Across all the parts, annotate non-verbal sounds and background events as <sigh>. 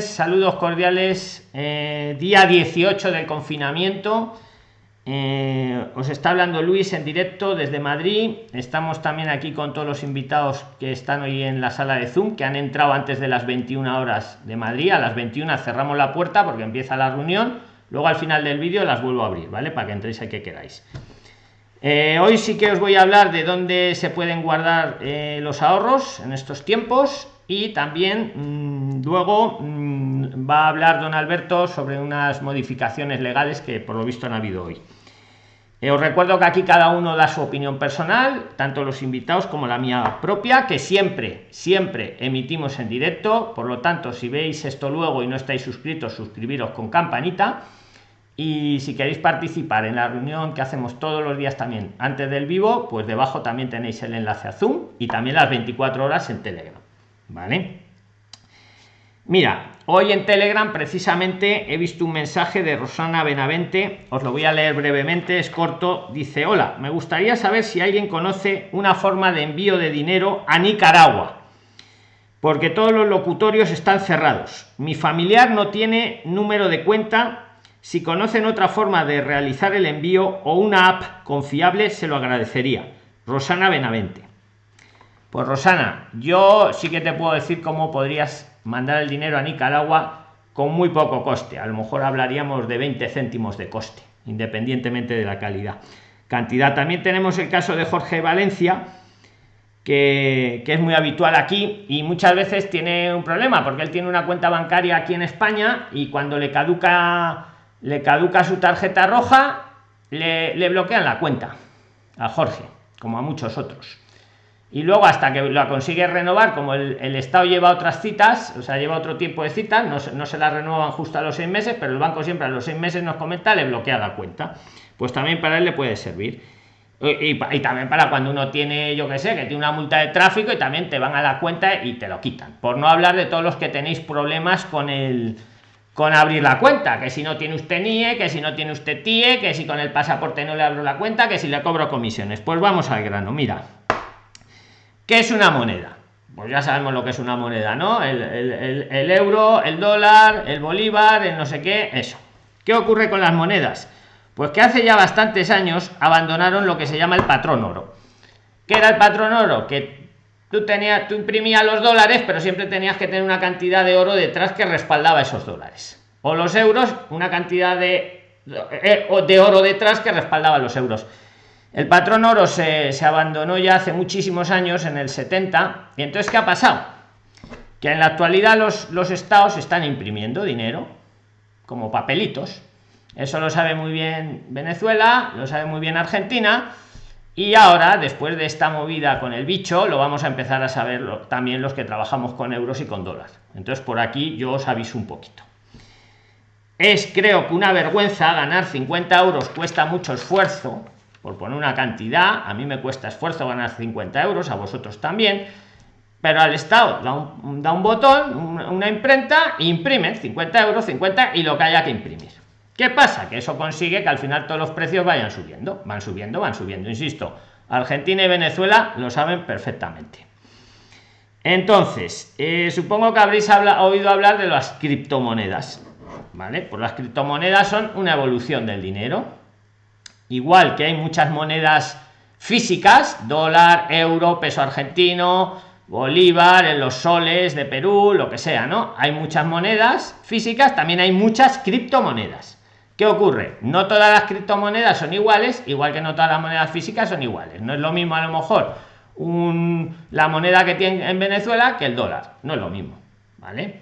Saludos cordiales. Eh, día 18 del confinamiento. Eh, os está hablando Luis en directo desde Madrid. Estamos también aquí con todos los invitados que están hoy en la sala de Zoom, que han entrado antes de las 21 horas de Madrid. A las 21 cerramos la puerta porque empieza la reunión. Luego al final del vídeo las vuelvo a abrir, ¿vale? Para que entréis ahí que queráis. Eh, hoy sí que os voy a hablar de dónde se pueden guardar los ahorros en estos tiempos y también mm, luego mm, va a hablar don Alberto sobre unas modificaciones legales que por lo visto han habido hoy. Eh, os recuerdo que aquí cada uno da su opinión personal, tanto los invitados como la mía propia, que siempre, siempre emitimos en directo. Por lo tanto, si veis esto luego y no estáis suscritos, suscribiros con campanita. Y si queréis participar en la reunión que hacemos todos los días también antes del vivo, pues debajo también tenéis el enlace a Zoom y también las 24 horas en Telegram. ¿Vale? Mira, hoy en Telegram precisamente he visto un mensaje de Rosana Benavente, os lo voy a leer brevemente, es corto, dice, hola, me gustaría saber si alguien conoce una forma de envío de dinero a Nicaragua, porque todos los locutorios están cerrados. Mi familiar no tiene número de cuenta, si conocen otra forma de realizar el envío o una app confiable, se lo agradecería. Rosana Benavente. Pues Rosana, yo sí que te puedo decir cómo podrías mandar el dinero a Nicaragua con muy poco coste. A lo mejor hablaríamos de 20 céntimos de coste, independientemente de la calidad. Cantidad. También tenemos el caso de Jorge Valencia, que, que, es muy habitual aquí y muchas veces tiene un problema porque él tiene una cuenta bancaria aquí en España y cuando le caduca le caduca su tarjeta roja le, le bloquean la cuenta a Jorge como a muchos otros y luego hasta que la consigue renovar, como el, Estado lleva otras citas, o sea, lleva otro tiempo de citas, no, no, se la renuevan justo a los seis meses, pero el banco siempre a los seis meses nos comenta, le bloquea la cuenta. Pues también para él le puede servir. Y, también para cuando uno tiene, yo que sé, que tiene una multa de tráfico y también te van a la cuenta y te lo quitan. Por no hablar de todos los que tenéis problemas con el con abrir la cuenta, que si no tiene usted NIE, que si no tiene usted TIE, que si con el pasaporte no le abro la cuenta, que si le cobro comisiones. Pues vamos al grano, mira ¿Qué es una moneda? Pues ya sabemos lo que es una moneda, ¿no? El, euro, el dólar, el bolívar, el no sé qué, eso. ¿Qué ocurre con las monedas? Pues que hace ya bastantes años abandonaron lo que se llama el patrón oro. ¿Qué era el patrón oro? Que tú tenías, tú imprimías los dólares, pero siempre tenías que tener una cantidad de oro detrás que respaldaba esos dólares. O los euros, una cantidad de, eh, de oro detrás que respaldaba los euros el patrón oro se, abandonó ya hace muchísimos años, en el 70, y entonces, ¿qué ha pasado? Que en la actualidad los, los estados están imprimiendo dinero como papelitos. Eso lo sabe muy bien Venezuela, lo sabe muy bien Argentina, y ahora, después de esta movida con el bicho, lo vamos a empezar a saber también los que trabajamos con euros y con dólares. Entonces, por aquí yo os aviso un poquito. Es creo que una vergüenza ganar 50 euros cuesta mucho esfuerzo, por poner una cantidad, a mí me cuesta esfuerzo ganar 50 euros, a vosotros también, pero al Estado da un, botón, una, imprenta, imprime 50 euros, 50 y lo que haya que imprimir. ¿Qué pasa? Que eso consigue que al final todos los precios vayan subiendo, van subiendo, van subiendo. Insisto, Argentina y Venezuela lo saben perfectamente. Entonces, eh, supongo que habréis oído hablar de las criptomonedas. ¿Vale? Pues las criptomonedas son una evolución del dinero igual que hay muchas monedas físicas, dólar, euro, peso argentino, bolívar, en los soles de Perú, lo que sea, ¿no? Hay muchas monedas físicas, también hay muchas criptomonedas. ¿Qué ocurre? No todas las criptomonedas son iguales, igual que no todas las monedas físicas son iguales. No es lo mismo a lo mejor la moneda que tiene en Venezuela que el dólar. No es lo mismo, ¿vale?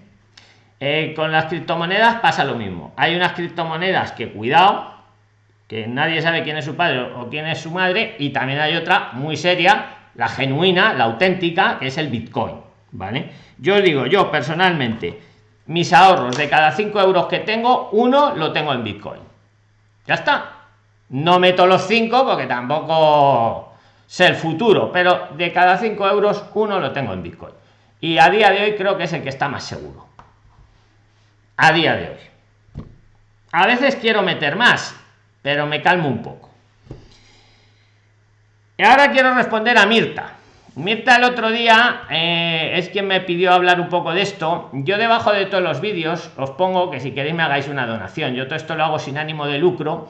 Eh, con las criptomonedas pasa lo mismo. Hay unas criptomonedas que, cuidado, que nadie sabe quién es su padre o quién es su madre y también hay otra muy seria la genuina la auténtica que es el bitcoin vale yo digo yo personalmente mis ahorros de cada 5 euros que tengo uno lo tengo en bitcoin. Ya está. No meto los 5 porque tampoco sé el futuro pero de cada 5 euros uno lo tengo en bitcoin. Y a día de hoy creo que es el que está más seguro. A día de hoy. A veces quiero meter más pero me calmo un poco. Y ahora quiero responder a Mirta. Mirta el otro día eh, es quien me pidió hablar un poco de esto. Yo debajo de todos los vídeos os pongo que si queréis me hagáis una donación. Yo todo esto lo hago sin ánimo de lucro.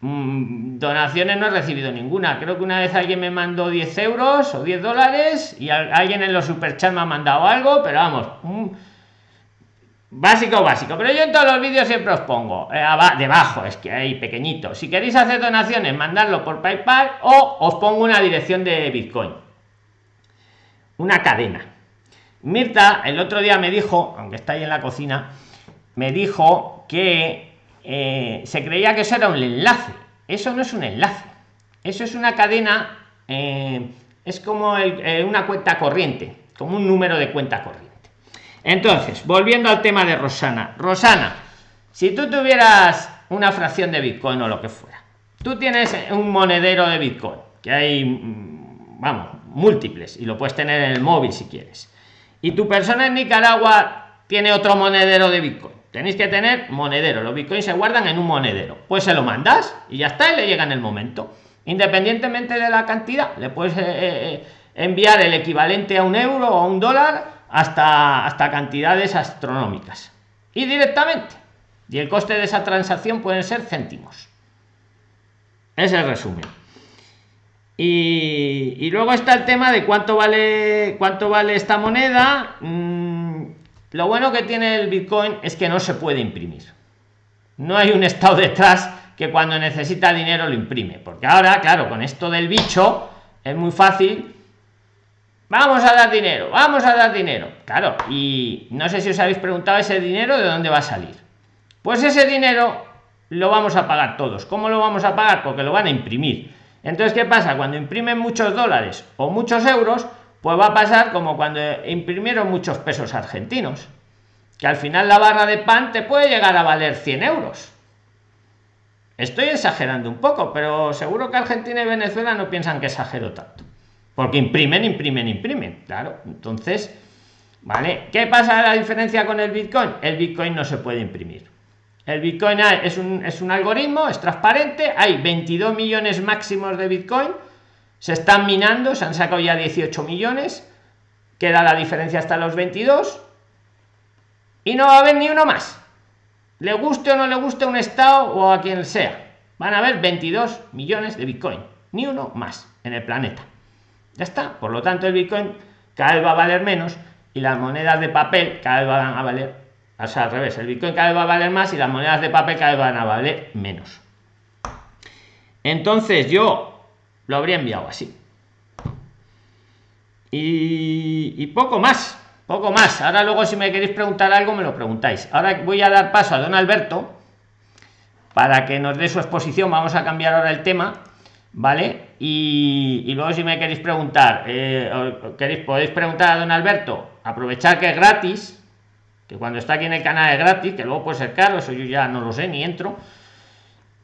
Mm, donaciones no he recibido ninguna. Creo que una vez alguien me mandó 10 euros o 10 dólares y alguien en los superchats me ha mandado algo, pero vamos, básico básico. Pero yo en todos los vídeos siempre os pongo eh, debajo, es que hay pequeñito. Si queréis hacer donaciones, mandadlo por PayPal o os pongo una dirección de Bitcoin. Una cadena. Mirta el otro día me dijo, aunque está ahí en la cocina, me dijo que eh, se creía que eso era un enlace. Eso no es un enlace. Eso es una cadena, eh, es como una cuenta corriente, como un número de cuenta corriente. Entonces, volviendo al tema de Rosana. Rosana, si tú tuvieras una fracción de Bitcoin o lo que fuera, tú tienes un monedero de Bitcoin, que hay, mm, vamos, múltiples, y lo puedes tener en el móvil si quieres. Y tu persona en Nicaragua tiene otro monedero de Bitcoin tenéis que tener monedero los bitcoins se guardan en un monedero pues se lo mandas y ya está y le llega en el momento independientemente de la cantidad le puedes eh, eh, enviar el equivalente a un euro o a un dólar hasta hasta cantidades astronómicas y directamente y el coste de esa transacción pueden ser céntimos es el resumen y, luego está el tema de cuánto vale cuánto vale esta moneda mm, lo bueno que tiene el Bitcoin es que no se puede imprimir. No hay un estado detrás que cuando necesita dinero lo imprime. Porque ahora, claro, con esto del bicho es muy fácil. Vamos a dar dinero, vamos a dar dinero. Claro, y no sé si os habéis preguntado ese dinero de dónde va a salir. Pues ese dinero lo vamos a pagar todos. ¿Cómo lo vamos a pagar? Porque lo van a imprimir. Entonces, ¿qué pasa? Cuando imprimen muchos dólares o muchos euros, pues va a pasar como cuando imprimieron muchos pesos argentinos, que al final la barra de pan te puede llegar a valer 100 euros. Estoy exagerando un poco, pero seguro que Argentina y Venezuela no piensan que exagero tanto. Porque imprimen, imprimen, imprimen. Claro, entonces, ¿vale? ¿Qué pasa la diferencia con el Bitcoin? El Bitcoin no se puede imprimir. El Bitcoin es un, es un algoritmo, es transparente, hay 22 millones máximos de Bitcoin se están minando, se han sacado ya 18 millones, queda la diferencia hasta los 22 y no va a haber ni uno más. Le guste o no le guste un estado o a quien sea, van a haber 22 millones de Bitcoin, ni uno más en el planeta. Ya está, por lo tanto el Bitcoin cada vez va a valer menos y las monedas de papel cada vez van a valer, o sea, al revés, el Bitcoin cada vez va a valer más y las monedas de papel cada vez van a valer menos. Entonces yo lo habría enviado así. Y, poco más, poco más. Ahora luego si me queréis preguntar algo me lo preguntáis. Ahora voy a dar paso a don Alberto para que nos dé su exposición. Vamos a cambiar ahora el tema, ¿vale? Y, luego si me queréis preguntar, eh, queréis, podéis preguntar a don Alberto, aprovechar que es gratis, que cuando está aquí en el canal es gratis, que luego puede ser caro, eso yo ya no lo sé, ni entro.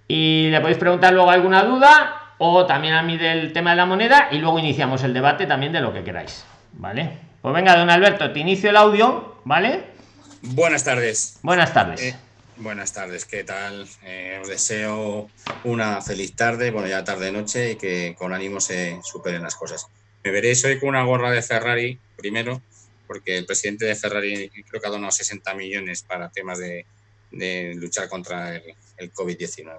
Y le podéis preguntar luego alguna duda o también a mí del tema de la moneda y luego iniciamos el debate también de lo que queráis. ¿Vale? Pues venga, don Alberto, te inicio el audio, ¿vale? Buenas tardes. Buenas tardes. Eh, buenas tardes, ¿qué tal? Eh, os deseo una feliz tarde, bueno, ya tarde-noche y que con ánimo se superen las cosas. Me veréis hoy con una gorra de Ferrari, primero, porque el presidente de Ferrari creo que ha donado 60 millones para temas de, luchar contra el, el COVID-19.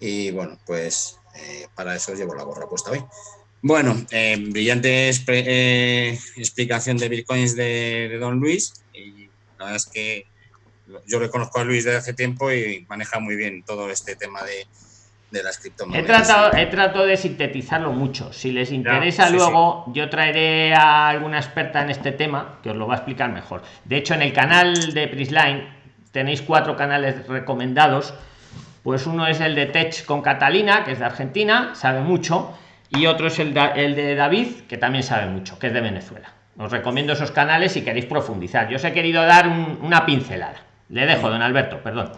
Y bueno, pues eh, para eso llevo la gorra puesta hoy. Bueno, eh, brillante explicación de bitcoins de, Don Luis. Y la verdad es que yo le conozco a Luis desde hace tiempo y maneja muy bien todo este tema de, de las criptomonedas. He tratado, he tratado de sintetizarlo mucho. Si les interesa luego, yo traeré a alguna experta en este tema que os lo va a explicar mejor. De hecho, en el canal de Prisline tenéis cuatro canales recomendados pues uno es el de Tech con Catalina, que es de Argentina, sabe mucho, y otro es el de, el de David, que también sabe mucho, que es de Venezuela. Os recomiendo esos canales si queréis profundizar. Yo os he querido dar una pincelada. Le dejo, don Alberto, perdón.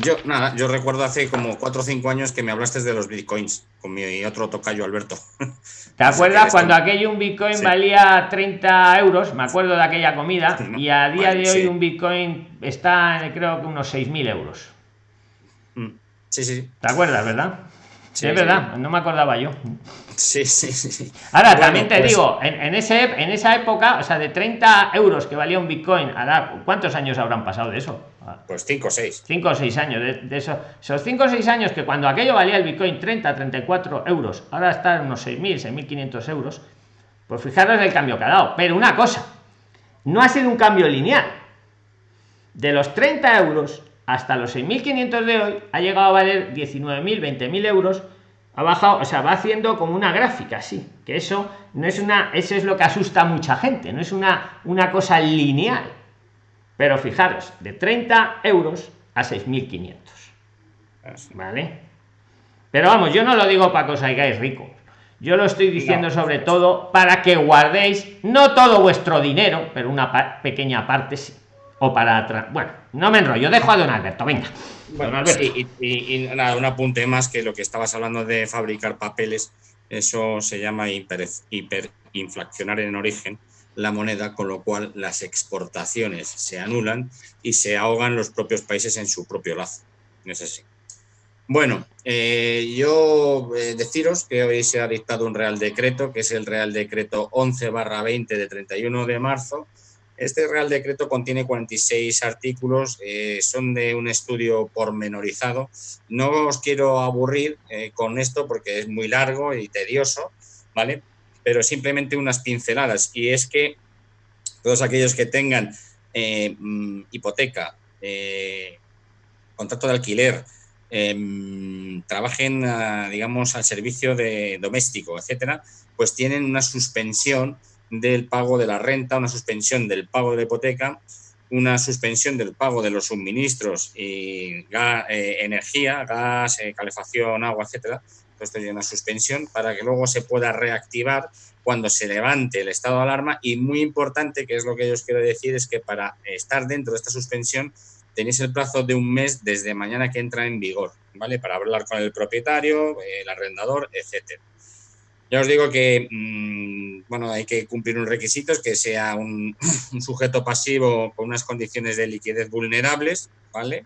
Yo, nada, yo recuerdo hace como cuatro o cinco años que me hablaste de los bitcoins con mi otro tocayo Alberto. <laughs> ¿Te acuerdas cuando aquello un bitcoin valía 30 euros? Me acuerdo de aquella comida. Y a día de hoy un bitcoin está, creo que unos 6.000 euros. Mm. Sí, sí. ¿Te acuerdas, verdad? Sí, es verdad, no me acordaba yo. Sí, sí, sí. Ahora, también te pues digo, en, ese, en esa época, o sea, de 30 euros que valía un Bitcoin, ¿cuántos años habrán pasado de eso? Pues 5 o 6. 5 o 6 años. De, eso, esos 5 o 6 años que cuando aquello valía el Bitcoin 30, 34 euros, ahora está en unos 6.000, 6.500 euros, pues fijaros el cambio que ha dado. Pero una cosa, no ha sido un cambio lineal. De los 30 euros hasta los 6.500 de hoy, ha llegado a valer 19.000, 20.000 euros ha bajado, o sea, va haciendo como una gráfica, sí, que eso no es una, eso es lo que asusta a mucha gente, no es una, una cosa lineal. Pero fijaros, de 30 euros a 6.500. ¿Vale? Pero vamos, yo no lo digo para que os hagáis rico. Yo lo estoy diciendo sobre todo para que guardéis no todo vuestro dinero, pero una pequeña parte sí. O para atrás. Bueno, no me enrollo, dejo a don Alberto, venga. Bueno, y, nada, un apunte más que lo que estabas hablando de fabricar papeles, eso se llama hiper, hiperinflacionar en origen la moneda, con lo cual las exportaciones se anulan y se ahogan los propios países en su propio lazo. Es así. Bueno, eh, yo eh, deciros que hoy se ha dictado un Real Decreto, que es el Real Decreto 11 20 de 31 de marzo, este Real Decreto contiene 46 artículos, eh, son de un estudio pormenorizado. No os quiero aburrir eh, con esto porque es muy largo y tedioso, ¿vale? Pero simplemente unas pinceladas. Y es que todos aquellos que tengan eh, mm, hipoteca, contrato de alquiler, em, trabajen, digamos, al servicio de doméstico, etcétera, pues tienen una suspensión del pago de la renta, una suspensión del pago de la hipoteca, una suspensión del pago de los suministros y eh, energía, gas, eh, calefacción, agua, etcétera. Esto tiene una suspensión para que luego se pueda reactivar cuando se levante el estado de alarma. Y muy importante, que es lo que yo os quiero decir, es que para estar dentro de esta suspensión tenéis el plazo de un mes desde mañana que entra en vigor, ¿vale? Para hablar con el propietario, el arrendador, etcétera. Ya os digo que mm, bueno, hay que cumplir unos requisitos, que sea <clears throat> un, sujeto pasivo con unas condiciones de liquidez vulnerables, ¿vale?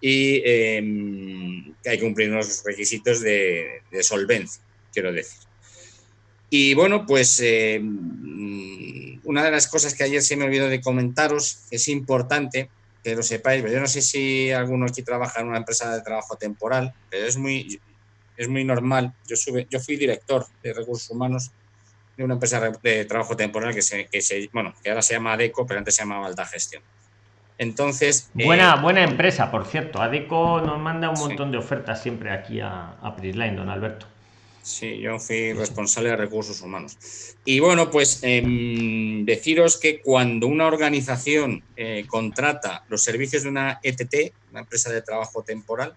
Y em, que hay que cumplir unos requisitos de, solvencia, quiero decir. Y bueno, pues em, una de las cosas que ayer se me olvidó de comentaros, es importante que lo sepáis, yo no sé si alguno aquí trabaja en una empresa de trabajo temporal, pero es muy, es muy normal. Yo, sube, yo fui director de recursos humanos de una empresa de trabajo temporal que se, que se bueno, que ahora se llama ADECO, pero antes se llamaba Alta Gestión. Entonces. Buena, eh, buena empresa, por cierto. ADECO nos manda un montón de ofertas siempre aquí a, a Prisline, don Alberto. Sí, yo fui responsable de recursos humanos. Y bueno, pues em, deciros que cuando una organización eh, contrata los servicios de una ETT, una empresa de trabajo temporal,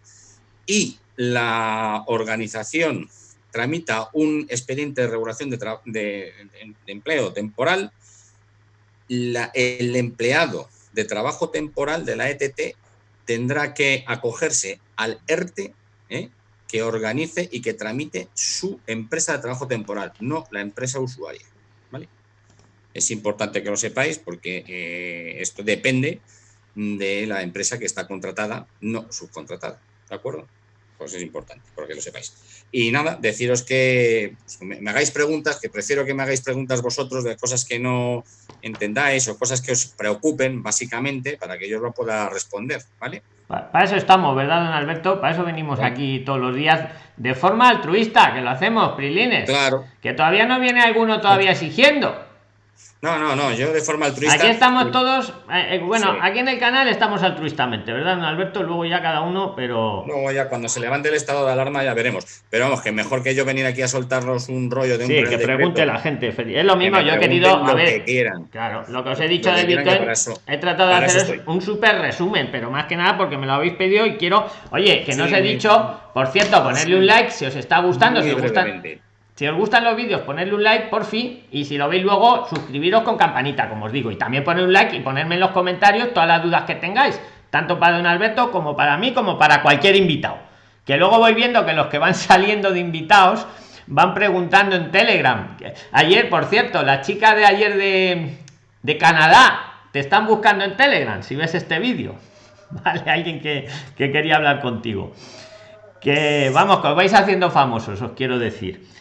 y la organización tramita un expediente de regulación de, empleo temporal, el empleado de trabajo temporal de la ETT tendrá que acogerse al ERTE ¿eh? que organice y que tramite su empresa de trabajo temporal, no la empresa usuaria. ¿vale? Es importante que lo sepáis porque eh, esto depende de la empresa que está contratada, no subcontratada. ¿De acuerdo? Pues es importante, porque lo sepáis. Y nada, deciros que pues, me, hagáis preguntas, que prefiero que me hagáis preguntas vosotros de cosas que no entendáis o cosas que os preocupen, básicamente, para que yo lo pueda responder, ¿vale? Para eso estamos, ¿verdad, don Alberto? Para eso venimos aquí todos los días de forma altruista, que lo hacemos, Prilines. Claro. Que todavía no viene alguno todavía exigiendo. No, no, no, yo de forma altruista. Aquí estamos todos, eh, eh, bueno, aquí en el canal estamos altruistamente, ¿verdad, Alberto? Luego ya cada uno, pero. Luego ya cuando se levante el estado de alarma ya veremos. Pero vamos, que mejor que yo venir aquí a soltarnos un rollo de un. Sí, que pregunte la gente. Es lo mismo, yo he querido. A ver, claro, lo que os he dicho de Bitcoin, he tratado de hacer un súper resumen, pero más que nada porque me lo habéis pedido y quiero. Oye, que no os he dicho, por cierto, ponerle un like si os está gustando, si os gusta si os gustan los vídeos, ponedle un like por fin. Y si lo veis luego, suscribiros con campanita, como os digo. Y también poner un like y ponerme en los comentarios todas las dudas que tengáis. Tanto para don Alberto como para mí, como para cualquier invitado. Que luego voy viendo que los que van <laughs> saliendo de invitados van preguntando en Telegram. Ayer, por cierto, la chica de ayer de, de Canadá te están buscando en Telegram. Si ves este vídeo, <laughs> vale, alguien que, que quería hablar contigo. Que vamos, que os vais haciendo famosos, os quiero decir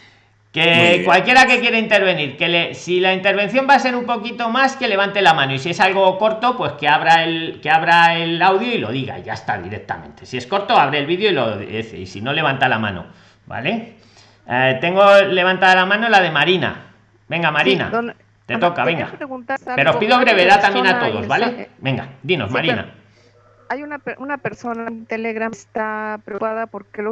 Que cualquiera que quiera intervenir, que le, si la intervención va a ser un poquito más, que levante la mano. Y si es algo corto, pues que abra el, que abra el audio y lo diga, ya está directamente. Si es corto, abre el vídeo y lo dice. Y si no, levanta la mano. ¿Vale? Eh, tengo levantada la mano la de Marina. Venga, Marina. te toca, venga. Pero os pido brevedad también a todos, ¿vale? Venga, dinos, Marina hay una, una persona en Telegram está preocupada porque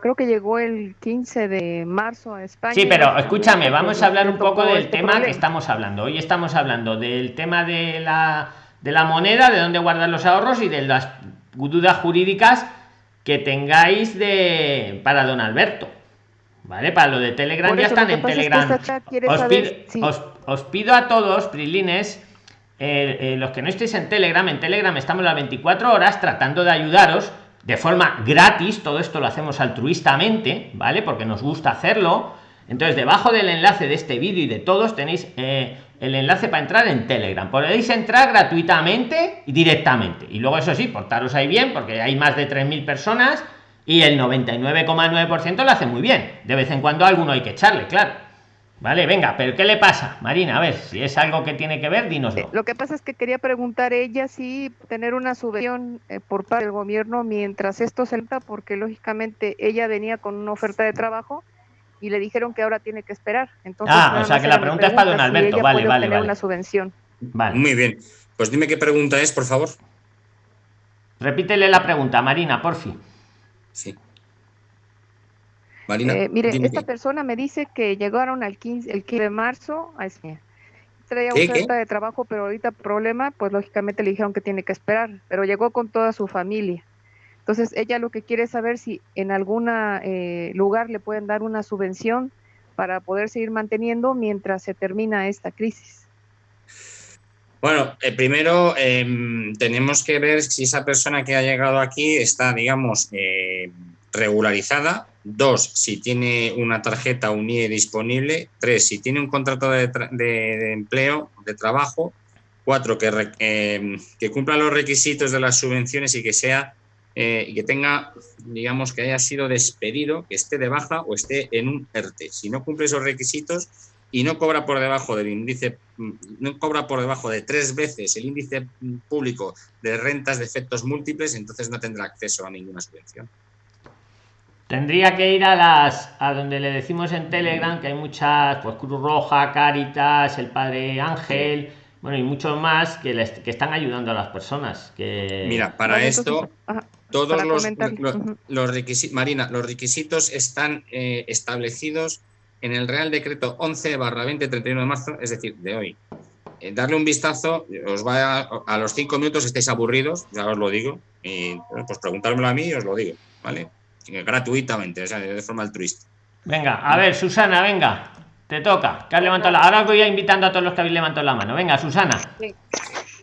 creo que llegó el 15 de marzo a España. Sí, pero escúchame, vamos a hablar un poco del este tema que estamos hablando. Hoy estamos hablando del tema de la, de la moneda, de dónde guardar los ahorros y de las dudas jurídicas que tengáis de para don Alberto. ¿Vale? Para lo de Telegram ya están en Telegram. os, pido, os pido a todos, Prilines, eh, eh, los que no estéis en Telegram, en Telegram estamos las 24 horas tratando de ayudaros de forma gratis. Todo esto lo hacemos altruistamente, ¿vale? Porque nos gusta hacerlo. Entonces, debajo del enlace de este vídeo y de todos tenéis eh, el enlace para entrar en Telegram. Podéis entrar gratuitamente y directamente. Y luego, eso sí, portaros ahí bien, porque hay más de 3.000 personas y el 99,9% lo hace muy bien. De vez en cuando alguno hay que echarle, claro. Vale, venga, pero ¿qué le pasa, Marina? A ver, si es algo que tiene que ver, dinos. Lo que pasa es que quería preguntar ella si tener una subvención eh, por parte del gobierno mientras esto se entra, porque lógicamente ella venía con una oferta de trabajo y le dijeron que ahora tiene que esperar. Entonces, ah, o sea que la pregunta, es para don Alberto, vale, vale, vale. una subvención. Vale. Muy bien, pues dime qué pregunta es, por favor. Repítele la pregunta, Marina, por fin. Sí. Eh, mire, esta persona me dice que llegaron al 15, el 15 de marzo a España. Traía oferta de trabajo, pero ahorita problema, pues lógicamente le dijeron que tiene que esperar, pero llegó con toda su familia. Entonces ella lo que quiere es saber si en algún eh, lugar le pueden dar una subvención para poder seguir manteniendo mientras se termina esta crisis. Bueno, eh, primero em, tenemos que ver si esa persona que ha llegado aquí está, digamos, regularizada Dos, si tiene una tarjeta UNIE disponible. Tres, si tiene un contrato de, empleo, de trabajo. Cuatro, que, em, que, cumpla los requisitos de las subvenciones y que sea eh, y que tenga, digamos, que haya sido despedido, que esté de baja o esté en un ERTE. Si no cumple esos requisitos y no cobra por debajo del índice, no cobra por debajo de tres veces el índice público de rentas de efectos múltiples, entonces no tendrá acceso a ninguna subvención. Tendría que ir a las a donde le decimos en Telegram que hay muchas, pues Cruz Roja, Caritas, el Padre Ángel, bueno, y muchos más que, les, que están ayudando a las personas. Que... Mira, para esto, todos los, los, requisitos, Marina, los requisitos están eh, establecidos en el Real Decreto 11 barra 20 31 de marzo, es decir, de hoy. Eh, darle un vistazo, os va a, a los cinco minutos estáis aburridos, ya os lo digo, y pues preguntármelo a mí y os lo digo, ¿vale? Gratuitamente, o sea, de forma altruista. Venga, a ver, Susana, venga, te toca. Que has levantado la... Ahora voy a invitando a todos los que habéis levantado la mano. Venga, Susana.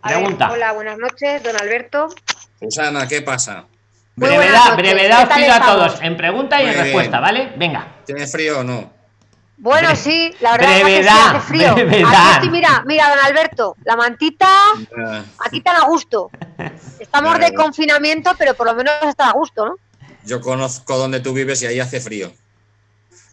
Pregunta. hola, buenas noches, don Alberto. Susana, ¿qué pasa? Brevedad, brevedad os pido a todos en pregunta y en respuesta, ¿vale? Venga. ¿Tiene frío o no? Bueno, sí, la verdad es que sí hace frío. mira, mira, don Alberto, la mantita aquí está a gusto. <laughs> Estamos de confinamiento, pero por lo menos está a gusto, ¿no? Yo conozco donde tú vives y ahí hace frío.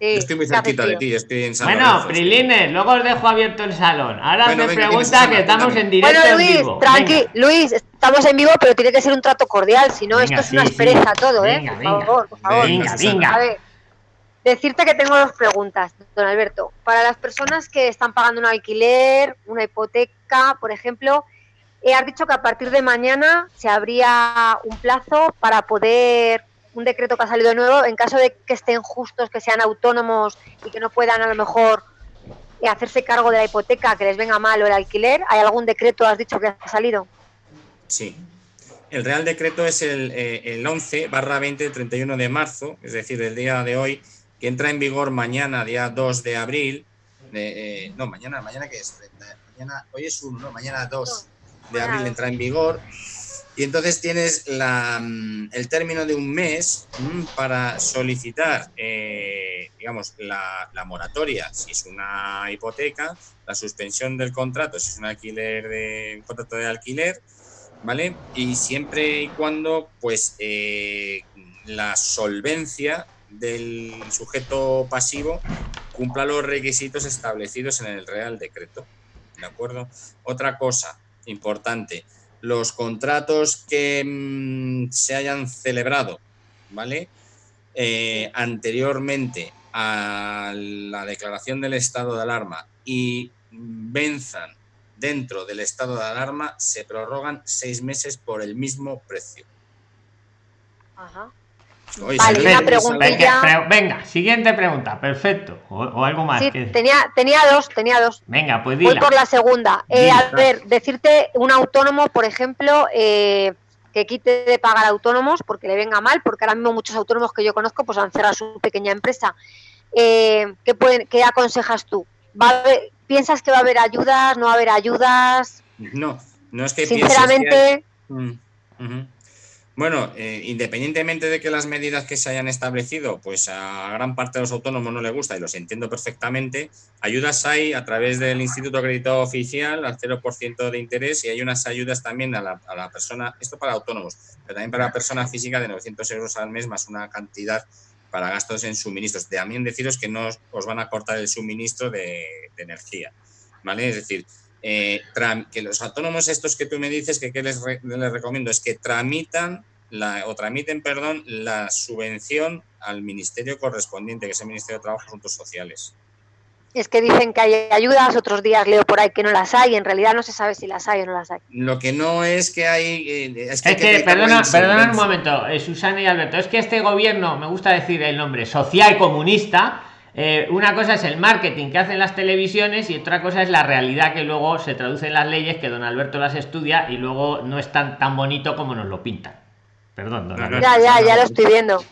estoy muy cerquita de ti, estoy en San Bueno, Prilines, luego os dejo abierto el salón. Ahora me pregunta que estamos en directo. Bueno, Luis, tranqui, Luis, estamos en vivo, pero tiene que ser un trato cordial, si no, esto es una aspereza todo, ¿eh? por favor, por favor. Venga, venga. A ver, decirte que tengo dos preguntas, don Alberto. Para las personas que están pagando un alquiler, una hipoteca, por ejemplo, eh, has dicho que a partir de mañana se abría un plazo para poder un decreto que ha salido de nuevo, en caso de que estén justos, que sean autónomos y que no puedan a lo mejor eh, hacerse cargo de la hipoteca, que les venga mal o el alquiler, ¿hay algún decreto, has dicho, que ha salido? Sí. El Real Decreto es el, eh, el 11 barra 20 31 de marzo, es decir, el día de hoy, que entra en vigor mañana, día 2 de abril. Eh, no, mañana, mañana que es, mañana, hoy es 1, no, mañana 2 de abril entra en vigor y entonces tienes mm, el término de un mes mm, para solicitar, eh, digamos, la, moratoria, si es una hipoteca, la suspensión del contrato, si es un alquiler de un contrato de alquiler, ¿vale? Y siempre y cuando, pues, eh, la solvencia del sujeto pasivo cumpla los requisitos establecidos en el Real Decreto. ¿De acuerdo? Otra cosa importante, los contratos que mm, se hayan celebrado, ¿vale? Eh, anteriormente a la declaración del estado de alarma y venzan dentro del estado de alarma, se prorrogan seis meses por el mismo precio. Ajá vale, una preguntilla. Venga, siguiente pregunta, perfecto. O, algo más. tenía, tenía dos, tenía dos. Venga, pues dila. Voy por la segunda. Eh, a ver, decirte un autónomo, por ejemplo, eh, que quite de pagar autónomos porque le venga mal, porque ahora mismo muchos autónomos que yo conozco pues han cerrado su pequeña empresa. Eh, ¿qué, pueden, ¿Qué aconsejas tú? ¿Va ¿Piensas que va a haber ayudas? ¿No va a haber ayudas? No, no es que Sinceramente... Mm, bueno, eh, independientemente de que las medidas que se hayan establecido, pues a gran parte de los autónomos no le gusta y los entiendo perfectamente, ayudas hay a través del Instituto Acreditado Oficial al 0% de interés y hay unas ayudas también a la, a la, persona, esto para autónomos, pero también para la persona física de 900 euros al mes más una cantidad para gastos en suministros. También deciros que no os van a cortar el suministro de, energía, ¿vale? Es decir, eh, que los autónomos estos que tú me dices que, les, les, recomiendo es que tramitan la, o tramiten perdón, la subvención al ministerio correspondiente, que es el Ministerio de Trabajo y Asuntos Sociales. Es que dicen que hay ayudas, otros días leo por ahí que no las hay, en realidad no se sabe si las hay o no las hay. Lo que no es que hay... Eh, es que, perdona, perdona un momento, eh, Susana y Alberto, es que este gobierno, me gusta decir el nombre, social comunista, eh, una cosa es el marketing que hacen las televisiones y otra cosa es la realidad que luego se traduce en las leyes que don Alberto las estudia y luego no es tan, tan bonito como nos lo pintan. Perdón, don Alberto. Ya, ya, ya lo estoy viendo.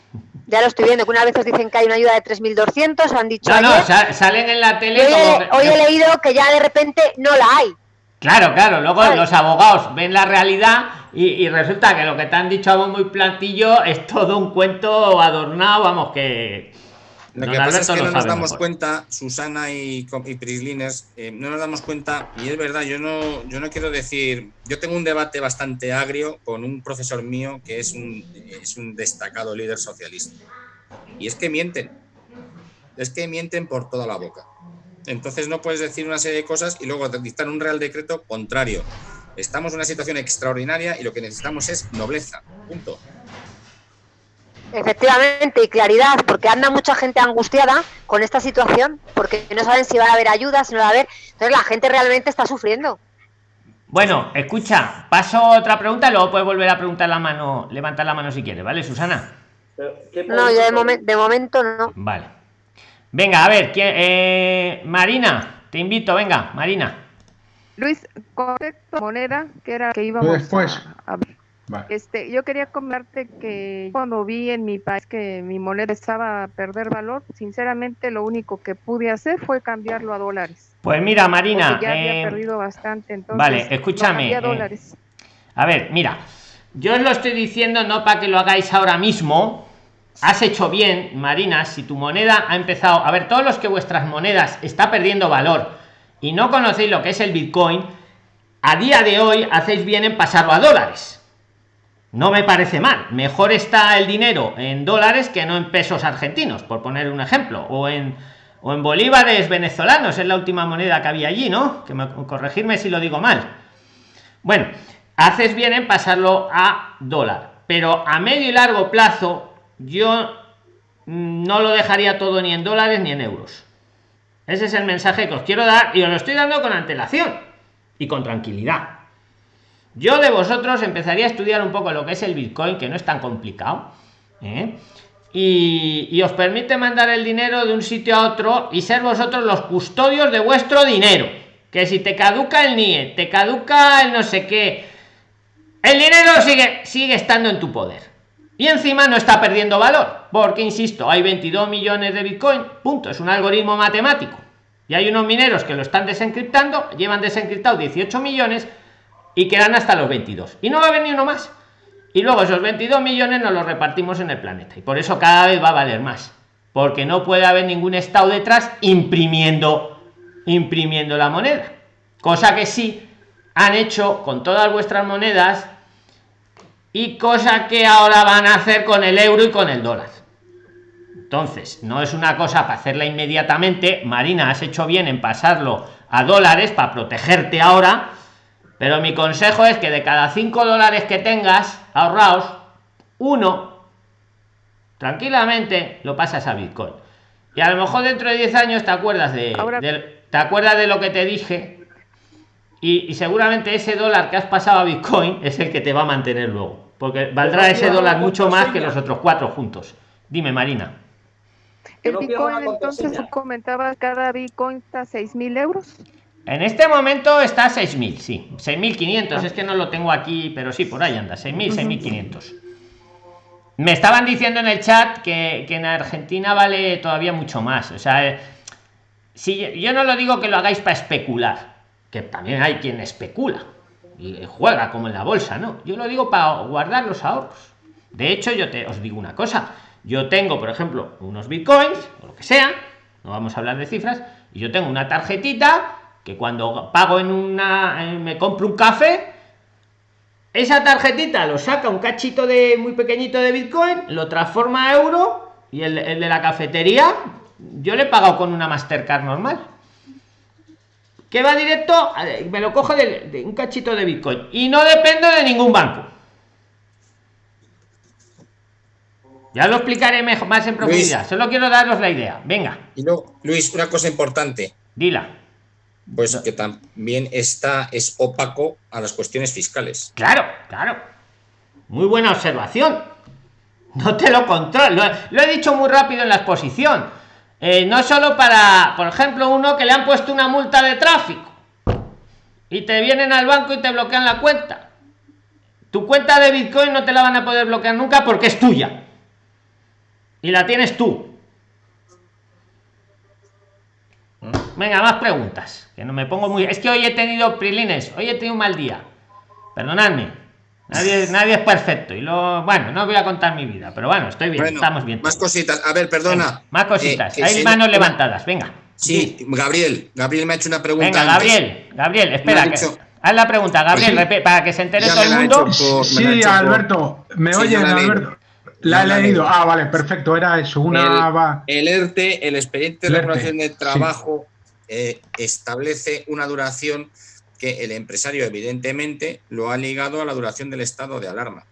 Ya lo estoy viendo, que una vez os dicen que hay una ayuda de 3.200, han dicho No, no, salen en la tele hoy, he leído que ya de repente no la hay. Claro, claro, luego los abogados ven la realidad y, resulta que lo que te han dicho a vos muy plantillo es todo un cuento adornado, vamos, que lo que pasa es que no nos damos cuenta, Susana y, y Prislines, eh, no nos damos cuenta, y es verdad, yo no, yo no quiero decir, yo tengo un debate bastante agrio con un profesor mío que es un, es un destacado líder socialista. Y es que mienten, es que mienten por toda la boca. Entonces no puedes decir una serie de cosas y luego dictar un real decreto contrario. Estamos en una situación extraordinaria y lo que necesitamos es nobleza. Punto. Efectivamente, y claridad, porque anda mucha gente angustiada con esta situación, porque no saben si va a haber ayuda, si no va a haber. Entonces la gente realmente está sufriendo. Bueno, escucha, paso otra pregunta, luego puedes volver a preguntar la mano, levantar la mano si quieres, ¿vale, Susana? No, yo de, momento no. Vale. Venga, a ver, eh, Marina, te invito, venga, Marina. Luis, moneda, que era que íbamos después. a este, yo quería comentarte que cuando vi en mi país que mi moneda estaba a perder valor, sinceramente lo único que pude hacer fue cambiarlo a dólares. Pues mira, Marina, ya había eh, perdido bastante, entonces. Vale, escúchame. Eh, a ver, mira, yo os lo estoy diciendo no para que lo hagáis ahora mismo. Has hecho bien, Marina, si tu moneda ha empezado, a ver, todos los que vuestras monedas está perdiendo valor y no conocéis lo que es el Bitcoin, a día de hoy hacéis bien en pasarlo a dólares no me parece mal. Mejor está el dinero en dólares que no en pesos argentinos, por poner un ejemplo, o en bolívares venezolanos, es la última moneda que había allí, ¿no? Que me, corregirme si lo digo mal. Bueno, haces bien en pasarlo a dólar, pero a medio y largo plazo yo no lo dejaría todo ni en dólares ni en euros. Ese es el mensaje que os quiero dar y os lo estoy dando con antelación y con tranquilidad. Yo de vosotros empezaría a estudiar un poco lo que es el Bitcoin, que no es tan complicado. ¿eh? Y, os permite mandar el dinero de un sitio a otro y ser vosotros los custodios de vuestro dinero. Que si te caduca el NIE, te caduca el no sé qué, el dinero sigue, sigue estando en tu poder. Y encima no está perdiendo valor, porque insisto, hay 22 millones de Bitcoin, punto, es un algoritmo matemático. Y hay unos mineros que lo están desencriptando, llevan desencriptado 18 millones y quedan hasta los 22 y no va a ni uno más. Y luego esos 22 millones nos los repartimos en el planeta. Y por eso cada vez va a valer más. Porque no puede haber ningún estado detrás imprimiendo imprimiendo la moneda. Cosa que sí han hecho con todas vuestras monedas y cosa que ahora van a hacer con el euro y con el dólar. Entonces, no es una cosa para hacerla inmediatamente. Marina, has hecho bien en pasarlo a dólares para protegerte ahora. Pero mi consejo es que de cada 5 dólares que tengas ahorrados, uno tranquilamente lo pasas a Bitcoin. Y a lo mejor dentro de 10 años te acuerdas de, te acuerdas de lo que te dije y, y, seguramente ese dólar que has pasado a Bitcoin es el que te va a mantener luego. Porque valdrá ese dólar mucho más que los otros cuatro juntos. Dime, Marina. El Bitcoin, entonces, tú comentabas, cada Bitcoin está a 6.000 euros. En este momento está a 6.000, sí. 6.500, es que no lo tengo aquí, pero sí, por ahí anda, 6.000, 6.500. Me estaban diciendo en el chat que, en Argentina vale todavía mucho más. O sea, eh, si yo no lo digo que lo hagáis para especular, que también hay quien especula y juega como en la bolsa, ¿no? Yo lo digo para guardar los ahorros. De hecho, yo te os digo una cosa, yo tengo, por ejemplo, unos bitcoins, o lo que sea, no vamos a hablar de cifras, y yo tengo una tarjetita que cuando pago en una, me compro un café, esa tarjetita lo saca un cachito de muy pequeñito de bitcoin, lo transforma a euro y el, de la cafetería, yo le he pagado con una Mastercard normal. Que va directo, me lo cojo de, de un cachito de bitcoin y no depende de ningún banco. Ya lo explicaré mejor, más en profundidad. Solo quiero daros la idea. Venga. Y luego, Luis, una cosa importante. Dila. Pues que también está, es opaco a las cuestiones fiscales. Claro, claro. Muy buena observación. No te lo controlo. Lo, he dicho muy rápido en la exposición. Eh, no solo para, por ejemplo, uno que le han puesto una multa de tráfico y te vienen al banco y te bloquean la cuenta. Tu cuenta de Bitcoin no te la van a poder bloquear nunca porque es tuya y la tienes tú. Venga, más preguntas. Que no me pongo muy. Es que hoy he tenido prilines, hoy he tenido un mal día. Perdonadme. Nadie, <laughs> nadie es perfecto. Y lo bueno, no voy a contar mi vida, pero bueno, estoy bien, estamos bien. Más cositas. A ver, perdona. más cositas. Hay manos levantadas, venga. Sí, Gabriel. Gabriel me ha hecho una pregunta. Venga, Gabriel. Gabriel, espera. haz la pregunta, Gabriel, pues para que se entere todo el mundo. sí, Alberto. ¿Me oye Alberto? La he leído. Ah, vale, perfecto. Era eso. Una... El, ERTE, el expediente de regulación de trabajo, eh, establece una duración que el empresario, evidentemente, lo ha ligado a la duración del estado de alarma.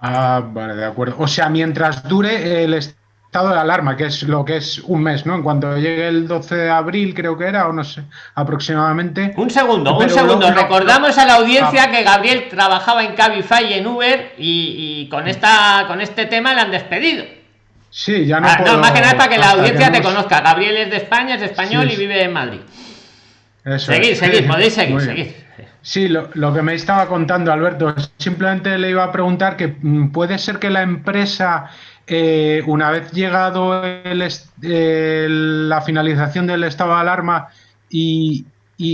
Ah, vale, de acuerdo. O sea, mientras dure el estado de alarma, que es lo que es un mes, ¿no? En cuanto llegue el 12 de abril, creo que era, o no sé, aproximadamente. Un segundo, un segundo. Recordamos a la audiencia ah. que Gabriel trabajaba en Cabify en Uber y, con esta con este tema le han despedido. Sí, ya no. Ah, no, más que nada para que la audiencia te conozca. Gabriel es de España, es español y vive en Madrid. seguir, seguir, <laughs> podéis seguir, seguir. Sí, lo, lo, que me estaba contando Alberto, simplemente le iba a preguntar que mm, puede ser que la empresa eh, una vez llegado la finalización del estado de alarma y,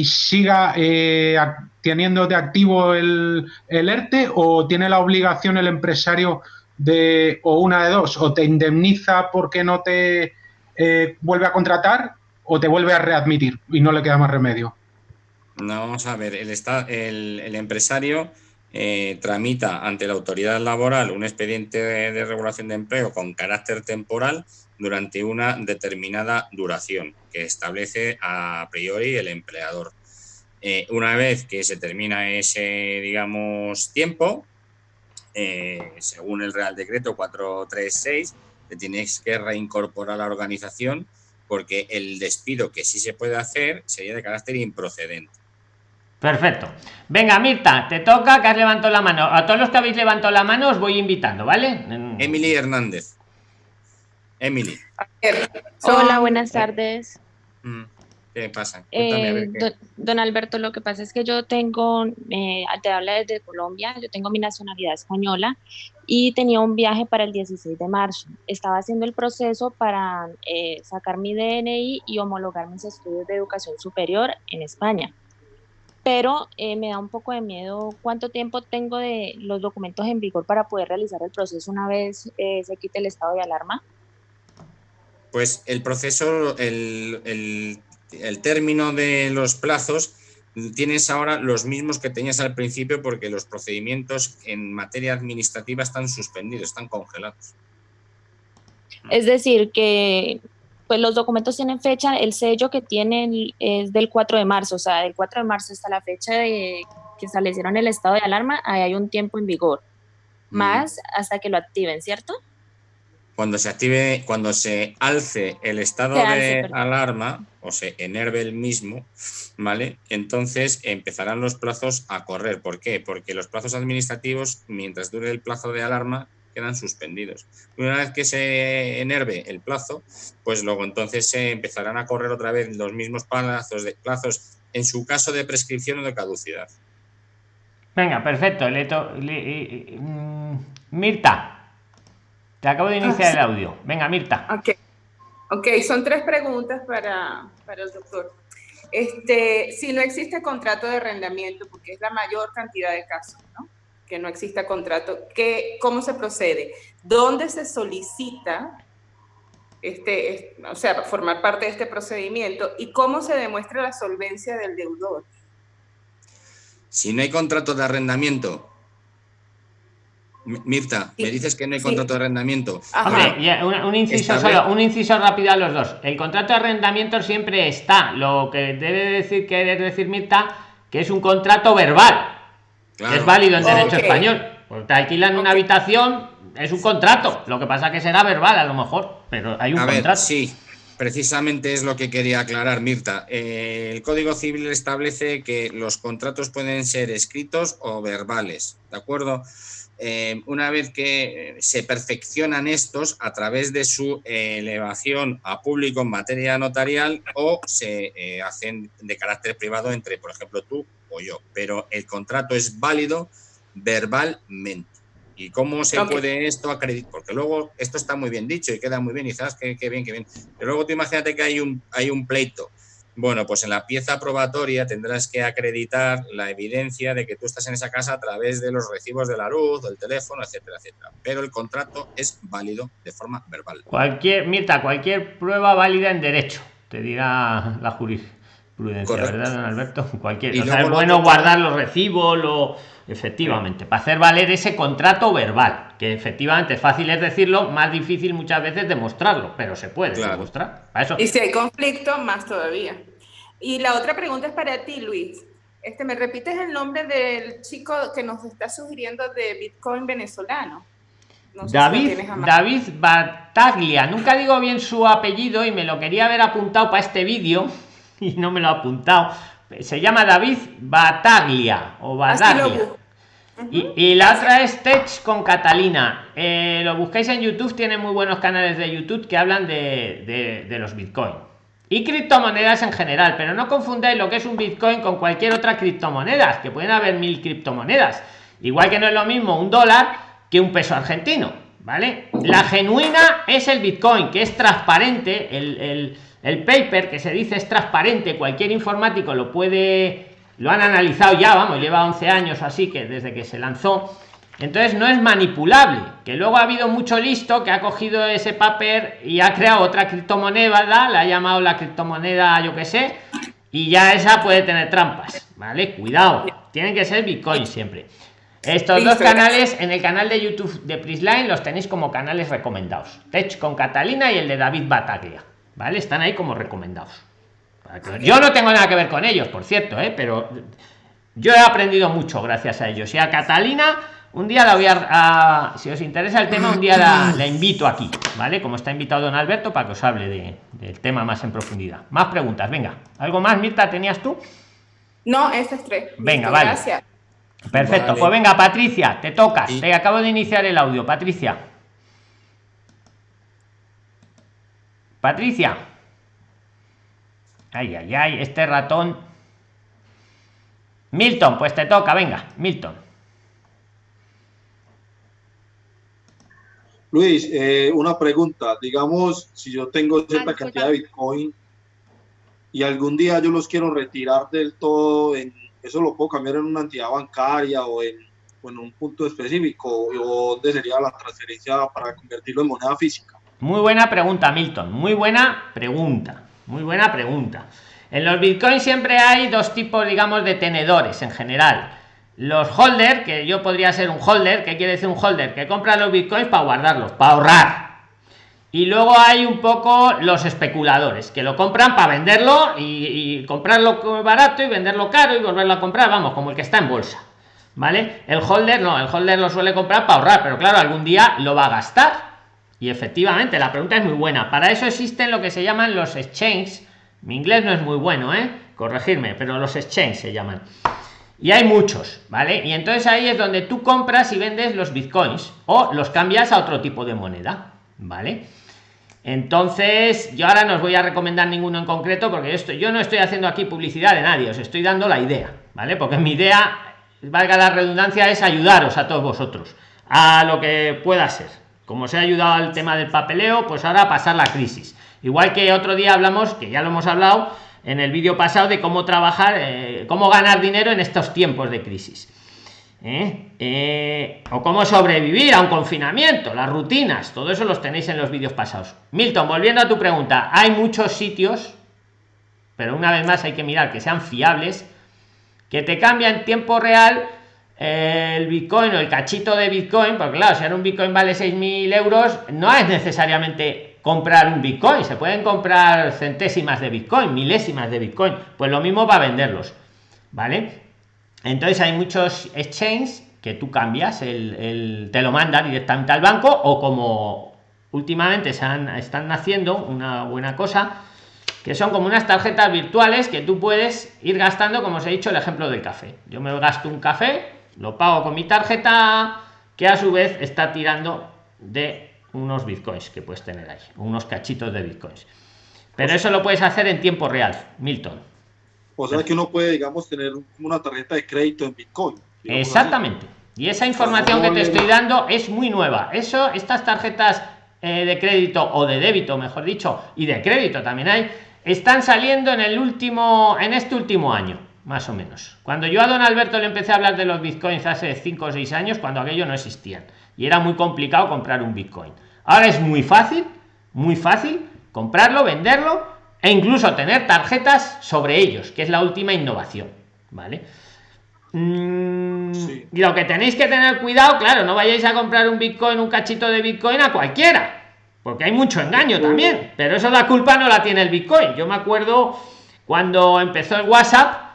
siga eh, teniendo de activo el, ERTE o tiene la obligación el empresario de, o una de dos, o te indemniza porque no te eh, vuelve a contratar o te vuelve a readmitir y no le queda más remedio. No, vamos a ver, el, el, el empresario eh, tramita ante la autoridad laboral un expediente de, regulación de empleo con carácter temporal durante una determinada duración que establece a priori el empleador. Eh, una vez que se termina ese, digamos, tiempo, eh, según el Real Decreto 436, te tienes que reincorporar a la organización porque el despido que sí se puede hacer sería de carácter improcedente. Perfecto. Venga, Mirta, te toca que has levantado la mano. A todos los que habéis levantado la mano os voy invitando, ¿vale? Emily Hernández. Emily. Hola, buenas tardes. ¿Qué pasa? Eh, don, Alberto, lo que pasa es que yo tengo, eh, te habla desde Colombia, yo tengo mi nacionalidad española y tenía un viaje para el 16 de marzo. Estaba haciendo el proceso para eh, sacar mi DNI y homologar mis estudios de educación superior en España pero me da un poco de miedo cuánto tiempo tengo de los documentos en vigor para poder realizar el proceso una vez se quite el estado de alarma. Pues el proceso, el, el, término de los plazos, tienes ahora los mismos que tenías al principio porque los procedimientos en materia administrativa están suspendidos, están congelados. Es decir, que pues los documentos tienen fecha, el sello que tienen es del 4 de marzo, o sea, del 4 de marzo hasta la fecha de que establecieron el estado de alarma, ahí hay un tiempo en vigor, mm. más hasta que lo activen, ¿cierto? Cuando se active, cuando se alce el estado de alarma o se enerve el mismo, ¿vale? Entonces empezarán los plazos a correr. ¿Por qué? Porque los plazos administrativos, mientras dure el plazo de alarma, quedan suspendidos. Una vez que se enerve el plazo, pues luego entonces se empezarán a correr otra vez los mismos plazos, de, plazos en su caso de prescripción o de caducidad. Venga, perfecto. Mm, Mirta, te acabo de iniciar ah, el audio. Venga, Mirta. Ok, okay son tres preguntas para, para el doctor. Este, si no existe contrato de arrendamiento, porque es la mayor cantidad de casos, ¿no? que no exista contrato, ¿qué, ¿cómo se procede? ¿Dónde se solicita este, o sea, formar parte de este procedimiento y cómo se demuestra la solvencia del deudor? Si no hay contrato de arrendamiento, Mirta, me dices que no hay contrato de arrendamiento. un, inciso un inciso rápido a los dos. El contrato de arrendamiento siempre está. Lo que debe decir, querer decir Mirta, que es un contrato verbal es válido en derecho español. Porque te alquilan una habitación, es un contrato. Lo que pasa que será verbal a lo mejor, pero hay un contrato. sí, precisamente es lo que quería aclarar, Mirta. Eh, el Código Civil establece que los contratos pueden ser escritos o verbales, ¿de acuerdo? Eh, una vez que se perfeccionan estos a través de su elevación a público en materia notarial o se eh, hacen de carácter privado entre, por ejemplo, tú yo, pero el contrato es válido verbalmente. ¿Y cómo se puede esto acreditar? Porque luego esto está muy bien dicho y queda muy bien y sabes que, bien, que bien. Pero luego tú imagínate que hay un, hay un pleito. Bueno, pues en la pieza probatoria tendrás que acreditar la evidencia de que tú estás en esa casa a través de los recibos de la luz, del teléfono, etcétera, etcétera. Pero el contrato es válido de forma verbal. Cualquier, Mirta, cualquier prueba válida en derecho, te dirá la jurisdicción prudencia, ¿verdad, don Alberto? <laughs> Cualquier. O sea, es bueno guardar los recibos, lo... efectivamente, para hacer valer ese contrato verbal, que efectivamente es fácil es decirlo, más difícil muchas veces demostrarlo, pero se puede demostrar. eso. Y si hay conflicto, más todavía. Y la otra pregunta es para ti, Luis. Este, ¿Me repites el nombre del chico que nos está sugiriendo de Bitcoin venezolano? David, David Bataglia, nunca digo bien su apellido y me lo quería haber apuntado para este vídeo, <laughs> y no me lo ha apuntado. Se llama David Bataglia o Bataglia. Y, la otra es Tech con Catalina. Eh, lo buscáis en YouTube, tiene muy buenos canales de YouTube que hablan de, de, los Bitcoin. Y criptomonedas en general, pero no confundáis lo que es un Bitcoin con cualquier otra criptomoneda, que pueden haber mil criptomonedas. Igual que no es lo mismo un dólar que un peso argentino, ¿vale? La genuina es el Bitcoin, que es transparente, el el paper que se dice es transparente, cualquier informático lo puede, lo han analizado ya, vamos, lleva 11 años así que desde que se lanzó. Entonces no es manipulable, que luego ha habido mucho listo que ha cogido ese paper y ha creado otra criptomoneda, la ha llamado la criptomoneda, yo que sé, y ya esa puede tener trampas, ¿vale? Cuidado, tienen que ser Bitcoin siempre. Estos dos canales en el canal de YouTube de Prisline los tenéis como canales recomendados. Tech con Catalina y el de David Bataglia. ¿Vale? Están ahí como recomendados. Yo no tengo nada que ver con ellos, por cierto, ¿eh? pero yo he aprendido mucho gracias a ellos. Y a Catalina, un día la voy a, si os interesa el tema, un día la, invito aquí, ¿vale? Como está invitado don Alberto para que os hable de, del tema más en profundidad. Más preguntas, venga. ¿Algo más, Mirta, tenías tú? No, este es tres. Venga, vale. Gracias. Perfecto, pues venga, Patricia, te tocas. Te acabo de iniciar el audio, Patricia. Patricia. Ay, ay, ay, este ratón. Milton, pues te toca, venga, Milton. Luis, eh, una pregunta. Digamos, si yo tengo cierta cantidad de Bitcoin y algún día yo los quiero retirar del todo, en, ¿eso lo puedo cambiar en una entidad bancaria o en, o en un punto específico? ¿O dónde sería la transferencia para convertirlo en moneda física? Muy buena pregunta, Milton. Muy buena pregunta. Muy buena pregunta. En los bitcoins siempre hay dos tipos, digamos, de tenedores en general. Los holder, que yo podría ser un holder, ¿qué quiere decir un holder? Que compra los bitcoins para guardarlos, para ahorrar. y luego hay un poco los especuladores que lo compran para venderlo y, comprarlo barato y venderlo caro y volverlo a comprar, vamos, como el que está en bolsa. ¿Vale? El holder no, el holder lo suele comprar para ahorrar, pero claro, algún día lo va a gastar. Y efectivamente, la pregunta es muy buena. Para eso existen lo que se llaman los exchanges. Mi inglés no es muy bueno, ¿eh? Corregirme, pero los exchanges se llaman. Y hay muchos, ¿vale? Y entonces ahí es donde tú compras y vendes los bitcoins o los cambias a otro tipo de moneda, ¿vale? Entonces, yo ahora no os voy a recomendar ninguno en concreto porque esto, yo no estoy haciendo aquí publicidad de nadie, os estoy dando la idea, ¿vale? Porque mi idea, valga la redundancia, es ayudaros a todos vosotros a lo que pueda ser. Como se ha ayudado al tema del papeleo, pues ahora pasar la crisis. Igual que otro día hablamos, que ya lo hemos hablado en el vídeo pasado, de cómo trabajar, eh, cómo ganar dinero en estos tiempos de crisis. ¿eh? Eh, o cómo sobrevivir a un confinamiento, las rutinas, todo eso los tenéis en los vídeos pasados. Milton, volviendo a tu pregunta, hay muchos sitios, pero una vez más hay que mirar que sean fiables, que te cambia en tiempo real el bitcoin o el cachito de bitcoin, porque claro, si ahora un bitcoin vale 6.000 euros, no es necesariamente comprar un bitcoin, se pueden comprar centésimas de bitcoin, milésimas de bitcoin, pues lo mismo va a venderlos, ¿vale? Entonces hay muchos exchanges que tú cambias, el, te lo manda directamente al banco o como últimamente se están haciendo una buena cosa, que son como unas tarjetas virtuales que tú puedes ir gastando, como os he dicho, el ejemplo del café. Yo me gasto un café, lo pago con mi tarjeta, que a su vez está tirando de unos bitcoins que puedes tener ahí, unos cachitos de bitcoins. Pero eso lo puedes hacer en tiempo real, Milton. O sea que uno puede, digamos, tener una tarjeta de crédito en Bitcoin. Exactamente. Y esa información que te estoy dando es muy nueva. Eso, estas tarjetas eh, de crédito o de débito, mejor dicho, y de crédito también hay, están saliendo en el último, en este último año, más o menos. Cuando yo a don Alberto le empecé a hablar de los bitcoins hace 5 o 6 años, cuando aquello no existían. Y era muy complicado comprar un bitcoin. Ahora es muy fácil, muy fácil comprarlo, venderlo e incluso tener tarjetas sobre ellos, que es la última innovación, ¿vale? Mm, y lo que tenéis que tener cuidado, claro, no vayáis a comprar un Bitcoin, un cachito de Bitcoin a cualquiera, porque hay mucho engaño también, pero eso la culpa no la tiene el Bitcoin. Yo me acuerdo cuando empezó el WhatsApp,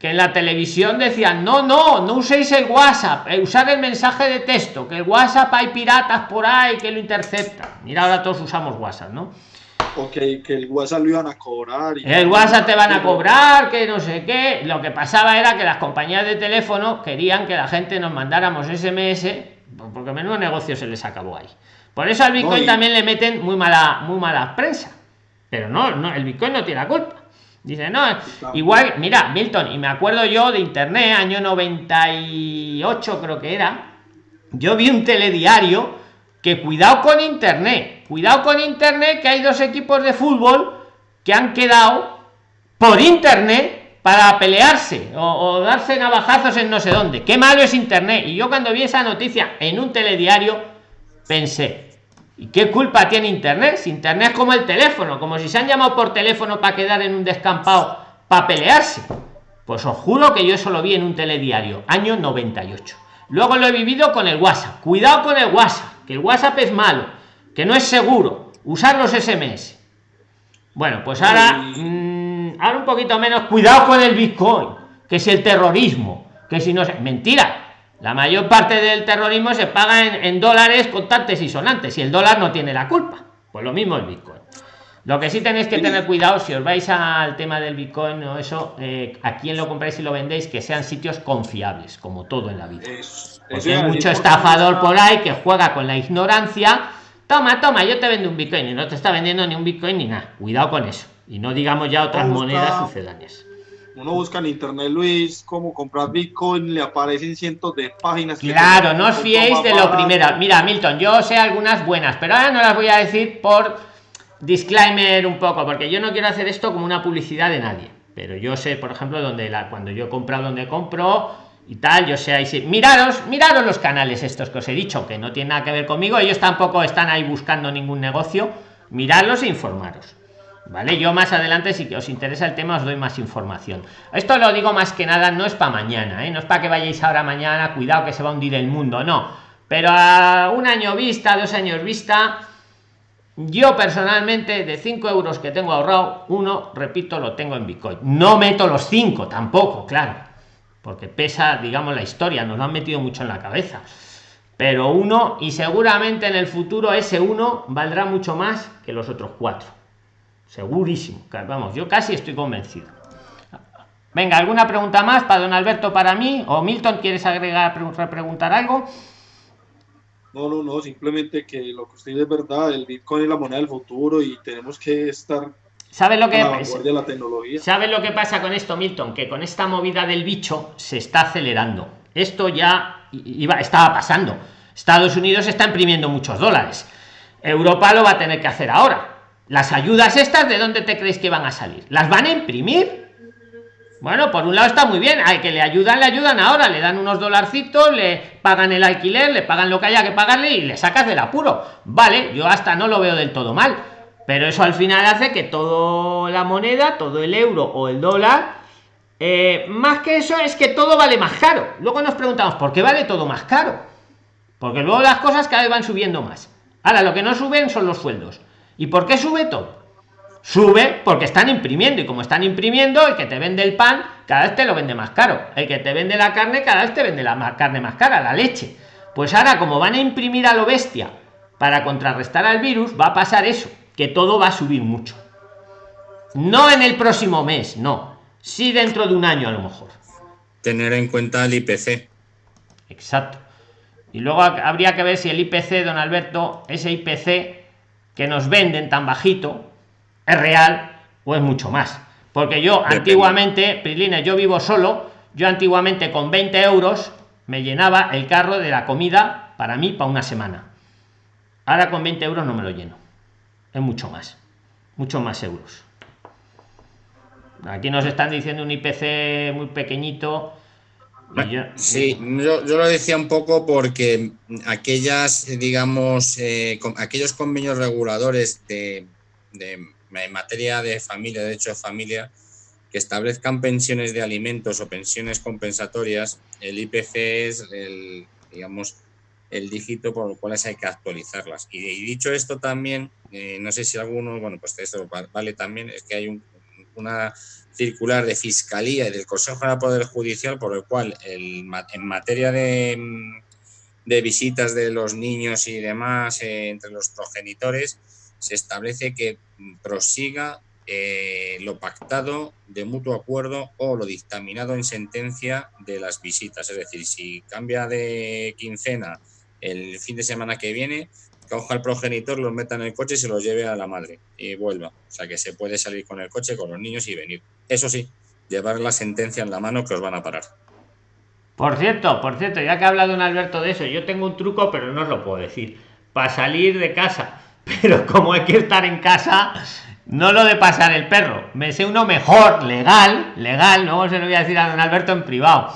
que en la televisión decían, no, no, no uséis el WhatsApp, eh, usar el mensaje de texto, que el WhatsApp hay piratas por ahí que lo interceptan. Mira, ahora todos usamos WhatsApp, ¿no? o que, el WhatsApp lo iban a cobrar. Y el WhatsApp te van a cobrar, que no sé qué. Lo que pasaba era que las compañías de teléfono querían que la gente nos mandáramos SMS, porque menudo negocio se les acabó ahí. Por eso al Bitcoin también le meten muy mala, muy mala prensa. Pero no, no, el Bitcoin no tiene la culpa. Dice, no, igual, mira, Milton, y me acuerdo yo de internet, año 98 creo que era, yo vi un telediario que cuidado con internet cuidado con internet que hay dos equipos de fútbol que han quedado por internet para pelearse o, darse navajazos en no sé dónde. Qué malo es internet y yo cuando vi esa noticia en un telediario pensé y qué culpa tiene internet si internet es como el teléfono como si se han llamado por teléfono para quedar en un descampado para pelearse. Pues os juro que yo eso lo vi en un telediario año 98 luego lo he vivido con el whatsapp. Cuidado con el whatsapp que el whatsapp es malo que no es seguro. Usar los sms bueno pues ahora mm, ahora un poquito menos. Cuidado con el bitcoin que es el terrorismo que si no es mentira la mayor parte del terrorismo se paga en, dólares contantes y sonantes y el dólar no tiene la culpa pues lo mismo el bitcoin lo que sí tenéis que tener cuidado si os vais al tema del bitcoin o eso eh, a quién lo compráis y lo vendéis que sean sitios confiables como todo en la vida porque hay mucho estafador por ahí que juega con la ignorancia toma, toma, yo te vendo un Bitcoin y no te está vendiendo ni un Bitcoin ni nada. Cuidado con eso. Y no digamos ya otras monedas sucedáneas. Uno busca en internet, Luis, cómo comprar Bitcoin, le aparecen cientos de páginas. Claro, no os fiéis de lo primero. Mira, Milton, yo sé algunas buenas, pero ahora no las voy a decir por disclaimer un poco, porque yo no quiero hacer esto como una publicidad de nadie. Pero yo sé, por ejemplo, donde la, cuando yo he comprado, donde compro, y tal, yo sé, ahí sí. Miraros, miraros los canales estos que os he dicho, que no tienen nada que ver conmigo, ellos tampoco están ahí buscando ningún negocio, miradlos e informaros. ¿Vale? Yo más adelante, si os interesa el tema, os doy más información. Esto lo digo más que nada, no es para mañana, ¿eh? no es para que vayáis ahora mañana, cuidado que se va a hundir el mundo, no. Pero a un año vista, dos años vista, yo personalmente de 5 euros que tengo ahorrado uno repito lo tengo en bitcoin no meto los 5 tampoco claro porque pesa digamos la historia nos lo han metido mucho en la cabeza pero uno y seguramente en el futuro ese uno valdrá mucho más que los otros cuatro segurísimo vamos yo casi estoy convencido venga alguna pregunta más para don alberto para mí o milton quieres agregar preguntar algo no, no, no, simplemente que lo que usted dice es verdad, el Bitcoin es la moneda del futuro y tenemos que estar ¿Sabe lo que de la tecnología. ¿Sabe lo que pasa con esto, Milton? Que con esta movida del bicho se está acelerando. Esto ya iba, estaba pasando. Estados Unidos está imprimiendo muchos dólares. Europa lo va a tener que hacer ahora. Las ayudas estas, ¿de dónde te crees que van a salir? ¿Las van a imprimir? Bueno, por un lado está muy bien, hay que le ayudan, le ayudan ahora, le dan unos dolarcitos, le pagan el alquiler, le pagan lo que haya que pagarle y le sacas del apuro. Vale, yo hasta no lo veo del todo mal, pero eso al final hace que toda la moneda, todo el euro o el dólar, eh, más que eso es que todo vale más caro. Luego nos preguntamos, ¿por qué vale todo más caro? Porque luego las cosas cada vez van subiendo más. Ahora, lo que no suben son los sueldos. ¿Y por qué sube todo? sube porque están imprimiendo y como están imprimiendo el que te vende el pan cada vez te lo vende más caro. El que te vende la carne cada vez te vende la carne más cara la leche. Pues ahora como van a imprimir a lo bestia para contrarrestar al virus va a pasar eso que todo va a subir mucho. No en el próximo mes no. Sí dentro de un año a lo mejor. Tener en cuenta el IPC exacto. Y luego habría que ver si el IPC don Alberto ese IPC que nos venden tan bajito es real o es mucho más. Porque yo antiguamente, Prilina, yo vivo solo, yo antiguamente con 20 euros me llenaba el carro de la comida para mí para una semana. Ahora con 20 euros no me lo lleno. Es mucho más. Mucho más euros. Aquí nos están diciendo un IPC muy pequeñito. Sí, yo, lo decía un poco porque aquellas, digamos, eh, aquellos convenios reguladores de en materia de familia, de hecho de familia, que establezcan pensiones de alimentos o pensiones compensatorias, el IPC es el, digamos, el dígito por el cual hay que actualizarlas. Y, dicho esto también, eh, no sé si alguno, bueno, pues esto vale también, es que hay una circular de Fiscalía y del Consejo de Poder Judicial por el cual el, en materia de, de, visitas de los niños y demás eh, entre los progenitores, se establece que prosiga eh, lo pactado de mutuo acuerdo o lo dictaminado en sentencia de las visitas. Es decir, si cambia de quincena el fin de semana que viene, coja al progenitor, los meta en el coche y se los lleve a la madre y vuelva. O sea que se puede salir con el coche, con los niños y venir. Eso sí, llevar la sentencia en la mano que os van a parar. Por cierto, por cierto, ya que ha hablado un Alberto de eso, yo tengo un truco, pero no os lo puedo decir. Para salir de casa <laughs> pero como hay que estar en casa, no lo de pasar el perro. Me sé uno mejor, legal, legal, no se lo voy a decir a don Alberto en privado.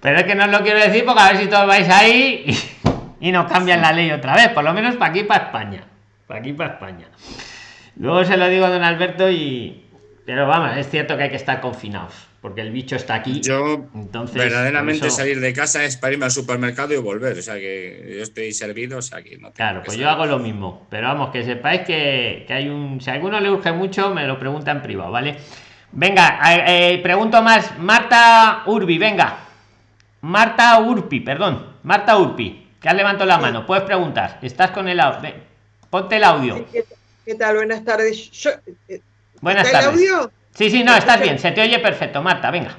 Pero es que no os lo quiero decir porque a ver si todos vais ahí y, <laughs> y nos cambian la ley otra vez, por lo menos para aquí, para España. Para aquí, para España. Luego se lo digo a don Alberto y... Pero vamos, es cierto que hay que estar confinados porque el bicho está aquí. Yo, Entonces, verdaderamente salir de casa es para irme al supermercado y volver. O sea que yo estoy servido, o sea que no Claro, pues yo hago lo mismo. Pero vamos, que sepáis que, hay un. Si a alguno le urge mucho, me lo pregunta en privado, ¿vale? Venga, eh, pregunto más. Marta Urbi, venga. Marta Urpi, perdón. Marta Urpi, que has levantado la mano. Puedes preguntar. Estás con el audio. Ponte el audio. ¿Qué tal? Buenas tardes. Eh, Buenas tardes. el audio? Sí, sí, no, estás bien, se te oye perfecto, Marta, venga.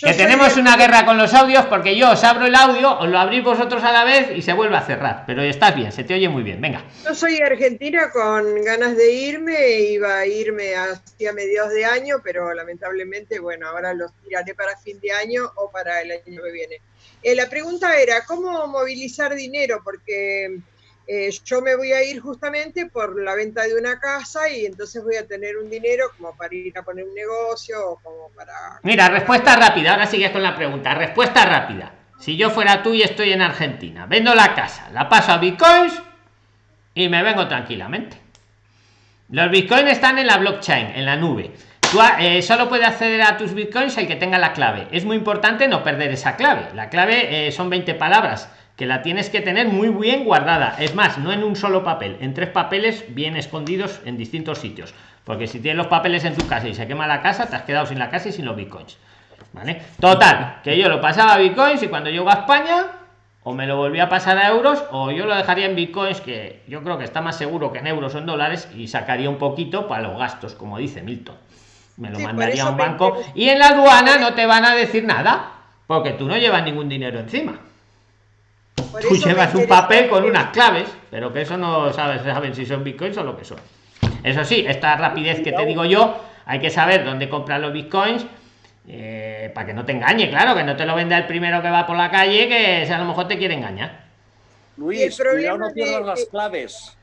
Que tenemos una guerra con los audios porque yo os abro el audio, os lo abrís vosotros a la vez y se vuelve a cerrar. Pero estás bien, se te oye muy bien, venga. Yo soy argentina con ganas de irme, iba a irme hacia mediados de año, pero lamentablemente, bueno, ahora los tiraré para fin de año o para el año que viene. Eh, la pregunta era, ¿cómo movilizar dinero? Porque eh, yo me voy a ir justamente por la venta de una casa y entonces voy a tener un dinero como para ir a poner un negocio o como para... Mira, respuesta rápida, ahora sigues con la pregunta. Respuesta rápida. Si yo fuera tú y estoy en Argentina, vendo la casa, la paso a bitcoins y me vengo tranquilamente. Los bitcoins están en la blockchain, en la nube. Eh, solo puede acceder a tus bitcoins el que tenga la clave. Es muy importante no perder esa clave. La clave eh, son 20 palabras que la tienes que tener muy bien guardada. Es más, no en un solo papel, en tres papeles bien escondidos en distintos sitios. Porque si tienes los papeles en tu casa y se quema la casa, te has quedado sin la casa y sin los bitcoins. ¿Vale? Total, que yo lo pasaba a bitcoins y cuando llego a España, o me lo volvía a pasar a euros, o yo lo dejaría en bitcoins, que yo creo que está más seguro que en euros o en dólares, y sacaría un poquito para los gastos, como dice Milton. Me lo mandaría a un banco. Y en la aduana no te van a decir nada, porque tú no llevas ningún dinero encima. Tú llevas un papel con unas claves, pero que eso no sabes, saben si son bitcoins o lo que son. Eso sí, esta rapidez que te digo yo, hay que saber dónde comprar los bitcoins eh, para que no te engañe, claro, que no te lo venda el primero que va por la calle, que a lo mejor te quiere engañar. Luis, cuidado no pierdas las claves.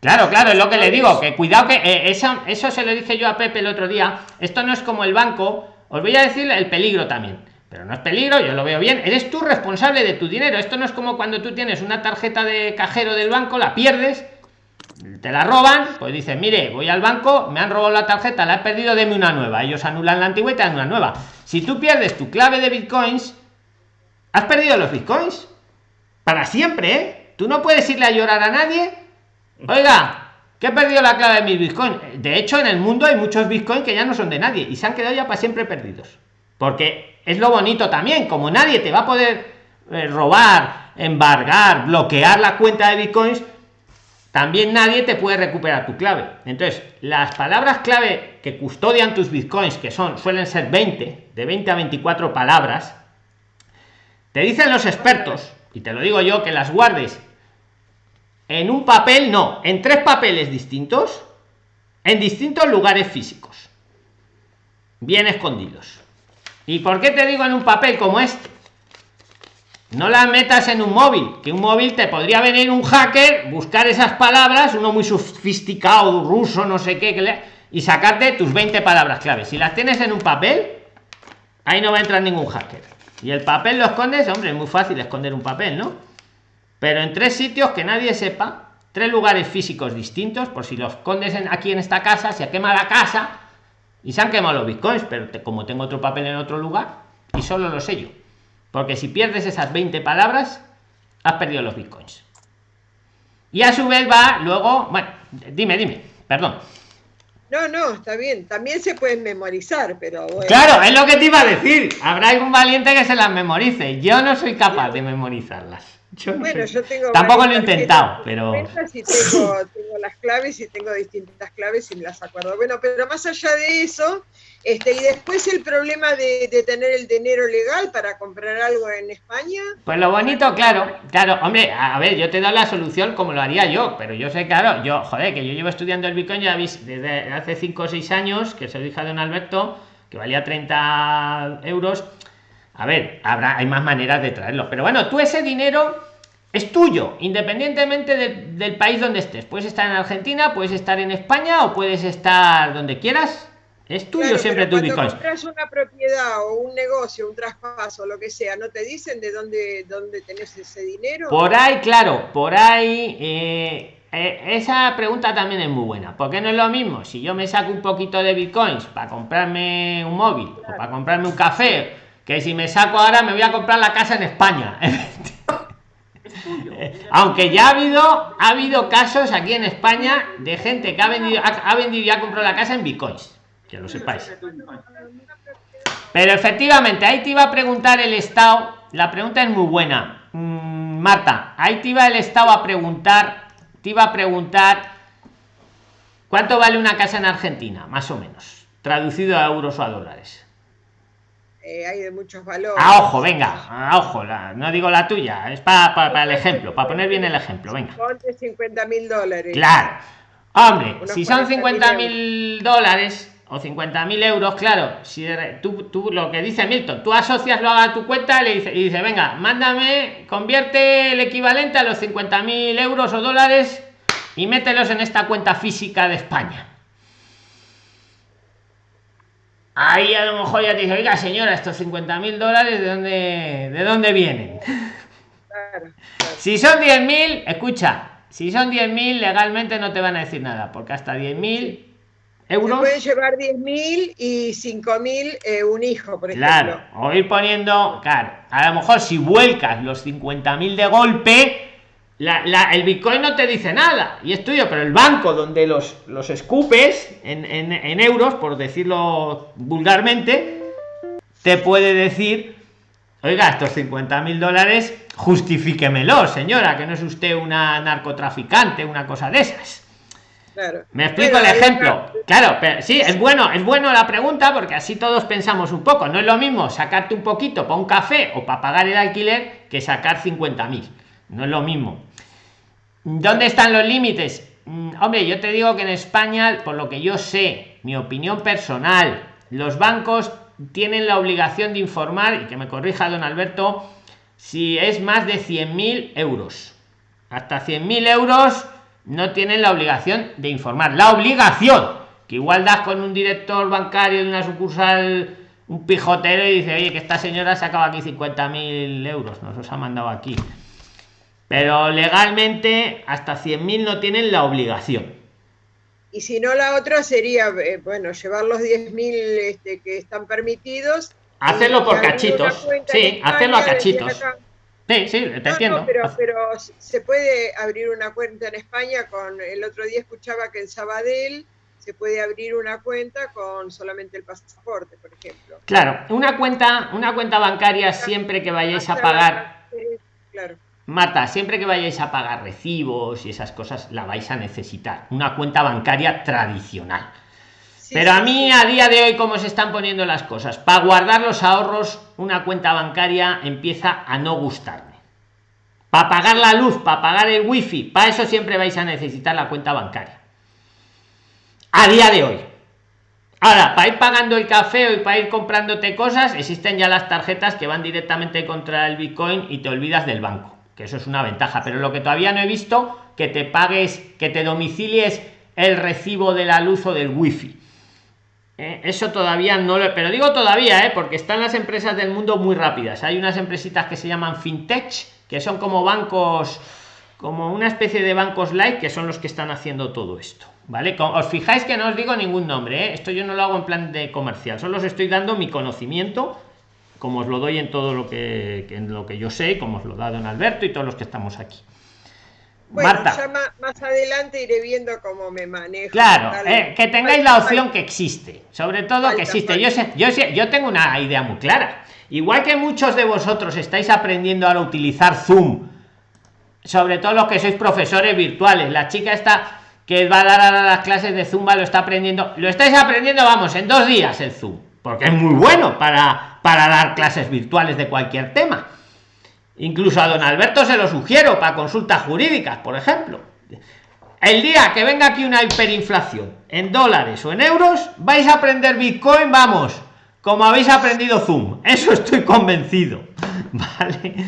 Claro, claro, es lo que le digo, que cuidado que eh, eso, eso se lo dije yo a Pepe el otro día. Esto no es como el banco, os voy a decir el peligro también. Pero no es peligro, yo lo veo bien. Eres tú responsable de tu dinero. Esto no es como cuando tú tienes una tarjeta de cajero del banco, la pierdes te la roban, pues dices, mire, voy al banco, me han robado la tarjeta, la he perdido, deme una nueva. Ellos anulan la antigua y te dan una nueva. Si tú pierdes tu clave de bitcoins, has perdido los bitcoins. Para siempre, ¿eh? Tú no puedes irle a llorar a nadie. Oiga, que he perdido la clave de mi bitcoin. De hecho, en el mundo hay muchos bitcoins que ya no son de nadie y se han quedado ya para siempre perdidos. Porque es lo bonito también, como nadie te va a poder eh, robar, embargar, bloquear la cuenta de bitcoins, también nadie te puede recuperar tu clave. Entonces, las palabras clave que custodian tus bitcoins, que son suelen ser 20, de 20 a 24 palabras, te dicen los expertos, y te lo digo yo, que las guardes en un papel, no, en tres papeles distintos, en distintos lugares físicos, bien escondidos. ¿Y por qué te digo en un papel como este? no las metas en un móvil que un móvil te podría venir un hacker buscar esas palabras uno muy sofisticado ruso no sé qué y sacarte tus 20 palabras claves si las tienes en un papel ahí no va a entrar ningún hacker. Y el papel lo escondes hombre es muy fácil esconder un papel no pero en tres sitios que nadie sepa tres lugares físicos distintos por si los escondes aquí en esta casa se quema la casa y se han quemado los bitcoins pero como tengo otro papel en otro lugar y solo lo sé yo porque si pierdes esas 20 palabras, has perdido los bitcoins. Y a su vez va luego, bueno, dime, dime, perdón. No, no, está bien. También se pueden memorizar, pero bueno. Claro, es lo que te iba a decir. Habrá algún valiente que se las memorice. Yo no soy capaz de memorizarlas. Bueno, yo tengo. Tampoco lo he intentado, pero. tengo, <laughs> tengo las claves y tengo distintas claves y me las acuerdo. Bueno, pero más allá de eso, este, y después el problema de, tener el dinero legal para comprar algo en España. Pues lo bonito, claro, claro, hombre, a ver, yo te doy la solución como lo haría yo, pero yo sé, claro, yo, joder, que yo llevo estudiando el Bitcoin ya desde hace 5 o 6 años, que soy hija de don Alberto, que valía 30 euros. A ver, habrá, hay más maneras de traerlo, pero bueno, tú ese dinero es tuyo, independientemente del país donde estés. Puedes estar en Argentina, puedes estar en España o puedes estar donde quieras es tuyo siempre tu Bitcoin. compras una propiedad o un negocio, un traspaso, lo que sea, ¿no te dicen de dónde, dónde tenés ese dinero? Por ahí, claro, por ahí. Eh, eh, esa pregunta también es muy buena. porque no es lo mismo si yo me saco un poquito de bitcoins para comprarme un móvil o para comprarme un café? Que si me saco ahora me voy a comprar la casa en España. <laughs> Aunque ya ha habido, ha habido casos aquí en España de gente que ha vendido, ha vendido y ha comprado la casa en bitcoins que lo sepáis. Pero efectivamente, ahí te iba a preguntar el Estado, la pregunta es muy buena. Mm, Marta, ahí te iba el Estado a preguntar, te iba a preguntar cuánto vale una casa en Argentina, más o menos, traducido a euros o a dólares. Eh, hay de muchos valores. A ojo, venga, a ojo, no digo la tuya, es para, el ejemplo, para poner bien el ejemplo, venga. 50 mil dólares. Claro. Hombre, si son 50 mil dólares, o 50.000 euros, claro, si tú, tú, lo que dice Milton, tú asocias lo a tu cuenta y dice, y dice, venga, mándame, convierte el equivalente a los 50.000 euros o dólares y mételos en esta cuenta física de España. Ahí a lo mejor ya te dice, oiga señora, estos 50.000 dólares, ¿de dónde, ¿de dónde vienen? <laughs> Si son 10.000, escucha, si son 10.000 legalmente no te van a decir nada, porque hasta 10.000 euros. pueden llevar 10.000 y 5.000 eh, un hijo, por ejemplo. Claro, o ir poniendo, claro, a lo mejor si vuelcas los 50.000 de golpe, el Bitcoin no te dice nada y es tuyo, pero el banco donde los, los escupes en, en euros, por decirlo vulgarmente, te puede decir, oiga, estos 50 mil dólares, justifíquemelo, señora, que no es usted una narcotraficante, una cosa de esas. Me explico el ejemplo. Claro, pero sí, es bueno, es bueno la pregunta porque así todos pensamos un poco. No es lo mismo sacarte un poquito para un café o para pagar el alquiler que sacar 50 mil. No es lo mismo. ¿Dónde están los límites? Mm, hombre, yo te digo que en España, por lo que yo sé, mi opinión personal, los bancos tienen la obligación de informar, y que me corrija don Alberto, si es más de 100.000 euros. Hasta 100.000 euros no tienen la obligación de informar. La obligación, que igual das con un director bancario de una sucursal, un pijotero y dice, oye, que esta señora sacaba aquí 50.000 euros, nos los ha mandado aquí. Pero legalmente hasta 100.000 no tienen la obligación. Y si no, la otra sería, eh, bueno, llevar los 10.000 este, que están permitidos. Hacerlo por cachitos. Sí, hacerlo a cachitos. Sí, sí, te entiendo. pero, pero se puede abrir una cuenta en España con, el otro día escuchaba que en Sabadell se puede abrir una cuenta con solamente el pasaporte, por ejemplo. Claro, una cuenta, una cuenta bancaria siempre que vayáis a pagar. Claro Marta, siempre que vayáis a pagar recibos y esas cosas, la vais a necesitar. Una cuenta bancaria tradicional. Pero a mí, a día de hoy, como se están poniendo las cosas, para guardar los ahorros, una cuenta bancaria empieza a no gustarme. Para pagar la luz, para pagar el wifi, para eso siempre vais a necesitar la cuenta bancaria. A día de hoy. Ahora, para ir pagando el café y para ir comprándote cosas, existen ya las tarjetas que van directamente contra el Bitcoin y te olvidas del banco que eso es una ventaja pero lo que todavía no he visto que te pagues que te domicilies el recibo de la luz o del wifi eh, eso todavía no lo pero digo todavía ¿eh? porque están las empresas del mundo muy rápidas hay unas empresitas que se llaman fintech que son como bancos como una especie de bancos light que son los que están haciendo todo esto vale os fijáis que no os digo ningún nombre ¿eh? esto yo no lo hago en plan de comercial solo os estoy dando mi conocimiento como os lo doy en todo lo que, en lo que yo sé, como os lo da don Alberto y todos los que estamos aquí. Bueno, Marta. Ya más, adelante iré viendo cómo me manejo. Claro, eh, que tengáis la opción que existe, sobre todo que existe. Yo sé, yo sé, yo tengo una idea muy clara. Igual que muchos de vosotros estáis aprendiendo a utilizar Zoom, sobre todo los que sois profesores virtuales, la chica está que va a dar a las clases de Zumba lo está aprendiendo, lo estáis aprendiendo, vamos, en dos días el Zoom, porque es muy bueno para para dar clases virtuales de cualquier tema. Incluso a don Alberto se lo sugiero para consultas jurídicas, por ejemplo. El día que venga aquí una hiperinflación en dólares o en euros, vais a aprender Bitcoin, vamos, como habéis aprendido Zoom. Eso estoy convencido. <laughs> Vale.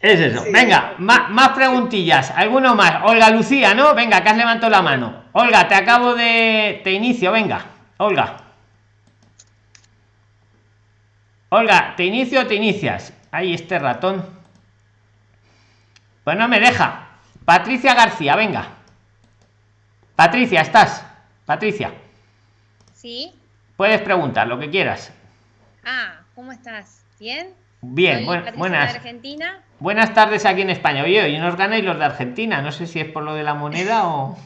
Es eso. Venga, más, más, preguntillas. ¿Alguno más? Olga Lucía, ¿no? Venga, que has levantado la mano. Olga, te acabo de... Te inicio, venga. Olga. Olga, ¿te inicio o te inicias? Ahí este ratón. Pues no me deja. Patricia García, venga. Patricia, ¿estás? Patricia. Sí. Puedes preguntar lo que quieras. Ah, ¿cómo estás? ¿Bien? Bien, buenas. Argentina. Buenas tardes aquí en España. Oye, hoy nos ganáis los de Argentina. No sé si es por lo de la moneda o.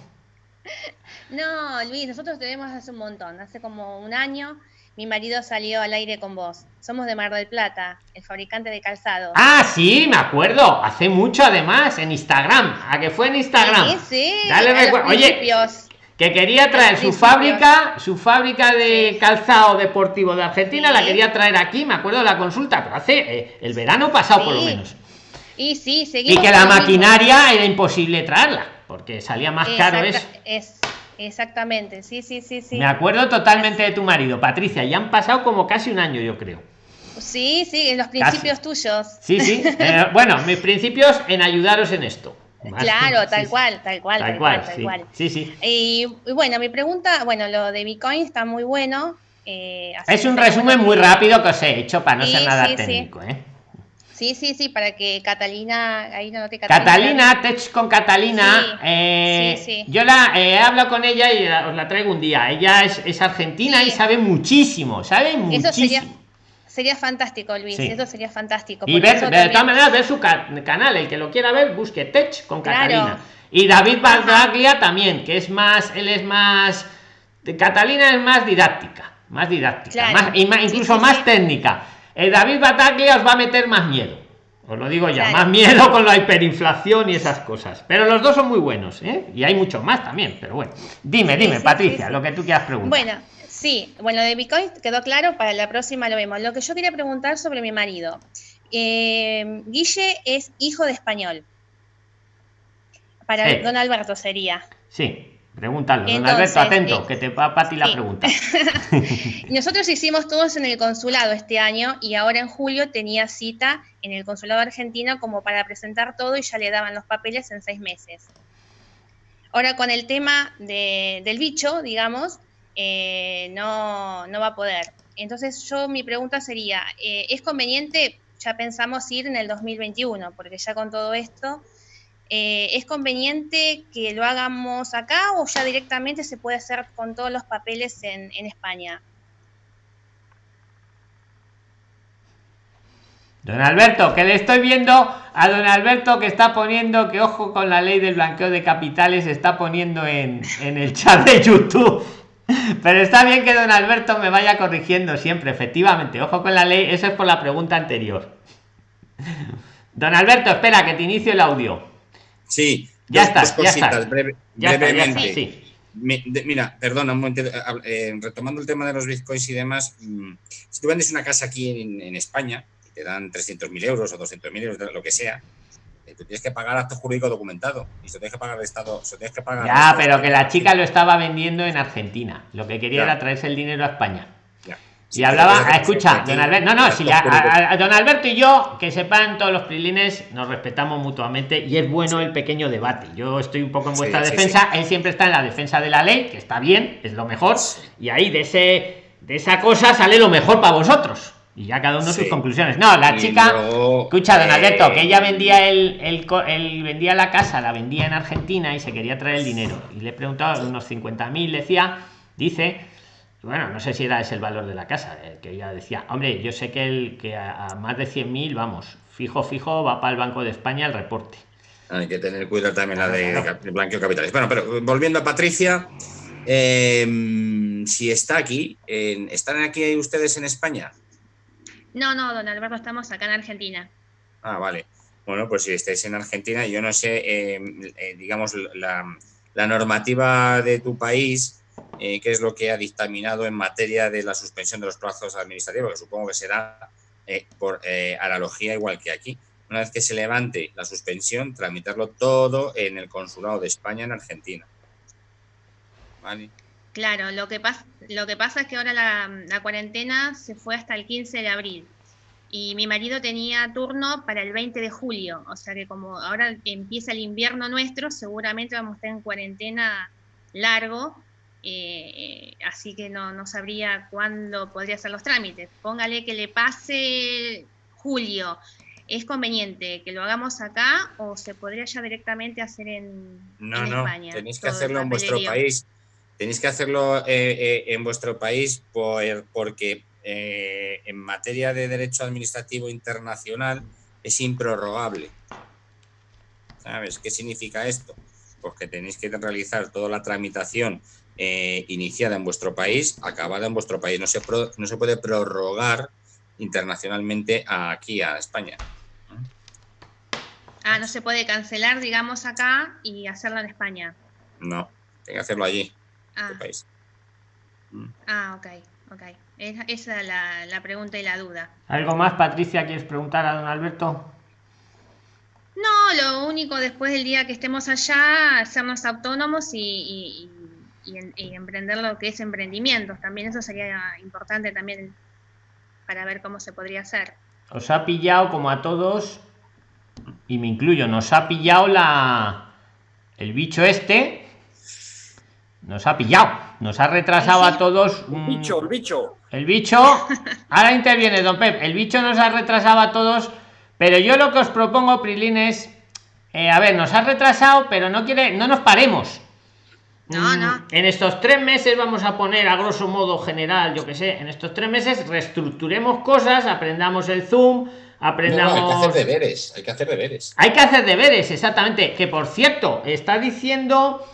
<laughs> No, Luis, nosotros tenemos hace un montón, hace como un año mi marido salió al aire con vos. Somos de Mar del Plata, el fabricante de calzado. Ah, sí, me acuerdo. Hace mucho además, en Instagram. ¿A que fue en Instagram? Sí, sí. Dale Oye, que quería traer su fábrica, su fábrica de calzado deportivo de Argentina, la quería traer aquí, me acuerdo de la consulta, pero hace eh, el verano pasado por lo menos. Y sí, Y que la maquinaria era imposible traerla, porque salía más caro eso. Es, Exactamente, sí, sí, sí, sí. Me acuerdo totalmente de tu marido, Patricia, ya han pasado como casi un año, yo creo. Sí, sí, en los principios tuyos. Sí, sí. <laughs> Eh, bueno, mis principios en ayudaros en esto. Claro, <laughs> tal, cual, tal cual, tal, cual, tal cual. Sí, sí. Y, bueno, mi pregunta, bueno, lo de Bitcoin está muy bueno. Eh, es un resumen muy rápido que os he hecho para no ser nada técnico, ¿eh? Sí, sí, sí, para que Catalina, ahí no te Catalina. Catalina, Tech con Catalina. Eh, yo la eh, he hablado con ella y os la traigo un día. Ella es, argentina y sabe muchísimo, sabe muchísimo. Eso sería, sería fantástico, Luis, eso sería fantástico. Y ver, de todas maneras, ver su canal, el que lo quiera ver, busque Tech con Catalina. Y David Bargaglia también, que es más, él es más, Catalina es más didáctica, más didáctica, más, y más, incluso más técnica el David Bataglia os va a meter más miedo. Os lo digo ya, más miedo con la hiperinflación y esas cosas. Pero los dos son muy buenos, ¿eh? Y hay muchos más también, pero bueno. Dime, dime, Patricia, lo que tú quieras preguntar. Bueno, sí, bueno, de Bitcoin quedó claro, para la próxima lo vemos. Lo que yo quería preguntar sobre mi marido. Eh, Guille es hijo de español. Para don Alberto sería. Sí. Pregúntalo, don Alberto, atento, que te va para ti la pregunta. <laughs> Nosotros hicimos todos en el consulado este año y ahora en julio tenía cita en el consulado argentino como para presentar todo y ya le daban los papeles en seis meses. Ahora con el tema del bicho, digamos, eh, no, no, va a poder. Entonces yo mi pregunta sería, eh, ¿es conveniente, ya pensamos ir en el 2021, porque ya con todo esto eh, ¿Es conveniente que lo hagamos acá o ya directamente se puede hacer con todos los papeles en, España? Don Alberto, que le estoy viendo a don Alberto que está poniendo que ojo con la ley del blanqueo de capitales, está poniendo en, en el chat de YouTube. Pero está bien que don Alberto me vaya corrigiendo siempre, efectivamente. Ojo con la ley, eso es por la pregunta anterior. Don Alberto, espera que te inicio el audio. Sí, ya está, cositas, brevemente. mira, perdona un momento, eh, retomando el tema de los bitcoins y demás, mm, si tú vendes una casa aquí en, España y te dan 300.000 euros o 200.000 euros, lo que sea, eh, tú tienes que pagar acto jurídico documentado y se tienes que pagar el Estado. Se tienes que pagar ya, pero que la chica lo estaba vendiendo en Argentina. Lo que quería era traerse el dinero a España y hablaba, ah, escucha, don Alberto, no, no, si a, don Alberto y yo, que sepan todos los prilines, nos respetamos mutuamente y es bueno el pequeño debate. Yo estoy un poco en vuestra defensa, él siempre está en la defensa de la ley, que está bien, es lo mejor, y ahí de ese de esa cosa sale lo mejor para vosotros. Y ya cada uno sus conclusiones. No, la chica, escucha, don Alberto, que ella vendía el, el, vendía la casa, la vendía en Argentina y se quería traer el dinero. Y le preguntaba unos 50.000, decía, dice bueno, no sé si era ese el valor de la casa, eh, que ella decía, hombre, yo sé que el que a, más de 100.000, vamos, fijo, fijo, va para el Banco de España el reporte. Hay que tener cuidado también la de, blanqueo capitales. Bueno, pero volviendo a Patricia, em, si está aquí, ¿están aquí ustedes en España? No, no, don Alberto, estamos acá en Argentina. Ah, vale. Bueno, pues si estáis en Argentina, yo no sé, em, eh, digamos, la, la normativa de tu país eh, qué es lo que ha dictaminado en materia de la suspensión de los plazos administrativos, que supongo que será eh, por eh, analogía igual que aquí. Una vez que se levante la suspensión, tramitarlo todo en el consulado de España en Argentina. Claro, lo que, pasa, lo que pasa es que ahora la, la cuarentena se fue hasta el 15 de abril y mi marido tenía turno para el 20 de julio, o sea que como ahora empieza el invierno nuestro, seguramente vamos a estar en cuarentena largo eh, así que no, no sabría cuándo podría hacer los trámites. Póngale que le pase julio. ¿Es conveniente que lo hagamos acá o se podría ya directamente hacer en, no, no, Tenéis que hacerlo en vuestro país. Tenéis que hacerlo eh, eh, en vuestro país por, porque en materia de derecho administrativo internacional es improrrogable. ¿Sabes qué significa esto? Pues que tenéis que realizar toda la tramitación eh, iniciada en vuestro país, acabada en vuestro país. No se, no se puede prorrogar internacionalmente aquí a España. Ah, no se puede cancelar, digamos, acá y hacerlo en España. No, tiene que hacerlo allí, ah. país. Mm. Ah, ok, ok. Esa es la, la, pregunta y la duda. ¿Algo más, Patricia, quieres preguntar a don Alberto? No, lo único después del día que estemos allá, hacernos autónomos y y, emprender lo que es emprendimientos. También eso sería importante también para ver cómo se podría hacer. Os ha pillado como a todos, y me incluyo, nos ha pillado la el bicho este. Nos ha pillado, nos ha retrasado a todos. El bicho, el bicho. El bicho. Ahora interviene Don Pep. El bicho nos ha retrasado a todos Pero yo lo que os propongo, Prilín, es, eh, a ver, nos ha retrasado, pero no quiere, no nos paremos. No, no. Mm, en estos tres meses vamos a poner a grosso modo general, yo que sé, en estos tres meses reestructuremos cosas, aprendamos el Zoom, aprendamos. hay que hacer deberes, hay que hacer deberes. Hay que hacer deberes, exactamente. Que por cierto, está diciendo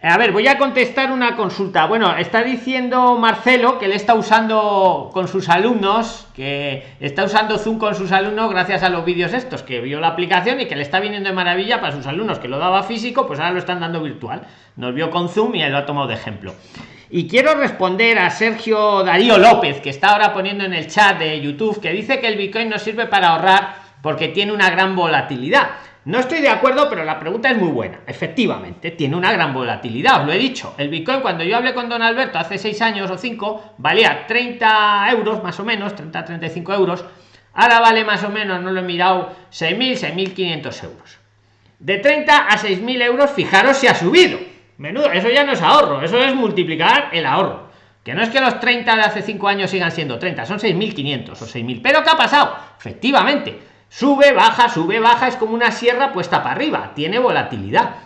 a ver, voy a contestar una consulta. Bueno, está diciendo Marcelo que él está usando con sus alumnos, que está usando Zoom con sus alumnos gracias a los vídeos estos, que vio la aplicación y que le está viniendo de maravilla para sus alumnos, que lo daba físico, pues ahora lo están dando virtual. Nos vio con Zoom y él lo ha tomado de ejemplo. Y quiero responder a Sergio Darío López, que está ahora poniendo en el chat de YouTube, que dice que el Bitcoin no sirve para ahorrar porque tiene una gran volatilidad. No estoy de acuerdo, pero la pregunta es muy buena. Efectivamente, tiene una gran volatilidad, os lo he dicho. El Bitcoin, cuando yo hablé con don Alberto hace seis años o cinco, valía 30 euros más o menos, 30, 35 euros. Ahora vale más o menos, no lo he mirado, 6.000, 6.500 euros. De 30 a 6.000 euros, fijaros si ha subido. Menudo, eso ya no es ahorro, eso es multiplicar el ahorro. Que no es que los 30 de hace 5 años sigan siendo 30, son 6.500 o 6.000. Pero ¿qué ha pasado? Efectivamente, Sube, baja, sube, baja, es como una sierra puesta para arriba, tiene volatilidad.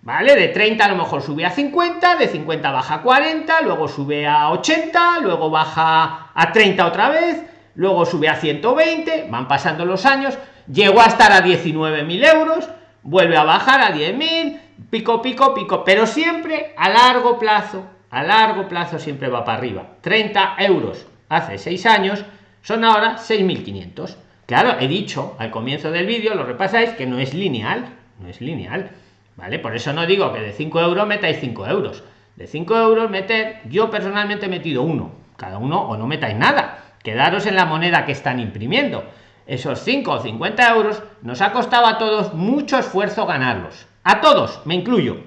¿Vale? De 30 a lo mejor sube a 50, de 50 baja a 40, luego sube a 80, luego baja a 30 otra vez, luego sube a 120, van pasando los años, llegó a estar a 19.000 euros, vuelve a bajar a 10.000, pico, pico, pico, pero siempre a largo plazo, a largo plazo siempre va para arriba. 30 euros hace 6 años son ahora 6.500 Claro, he dicho al comienzo del vídeo, lo repasáis, que no es lineal, no es lineal, ¿vale? Por eso no digo que de 5 euros metáis 5 euros. De 5 euros meter, yo personalmente he metido uno, cada uno o no metáis nada, quedaros en la moneda que están imprimiendo. Esos 5 o 50 euros nos ha costado a todos mucho esfuerzo ganarlos. A todos, me incluyo.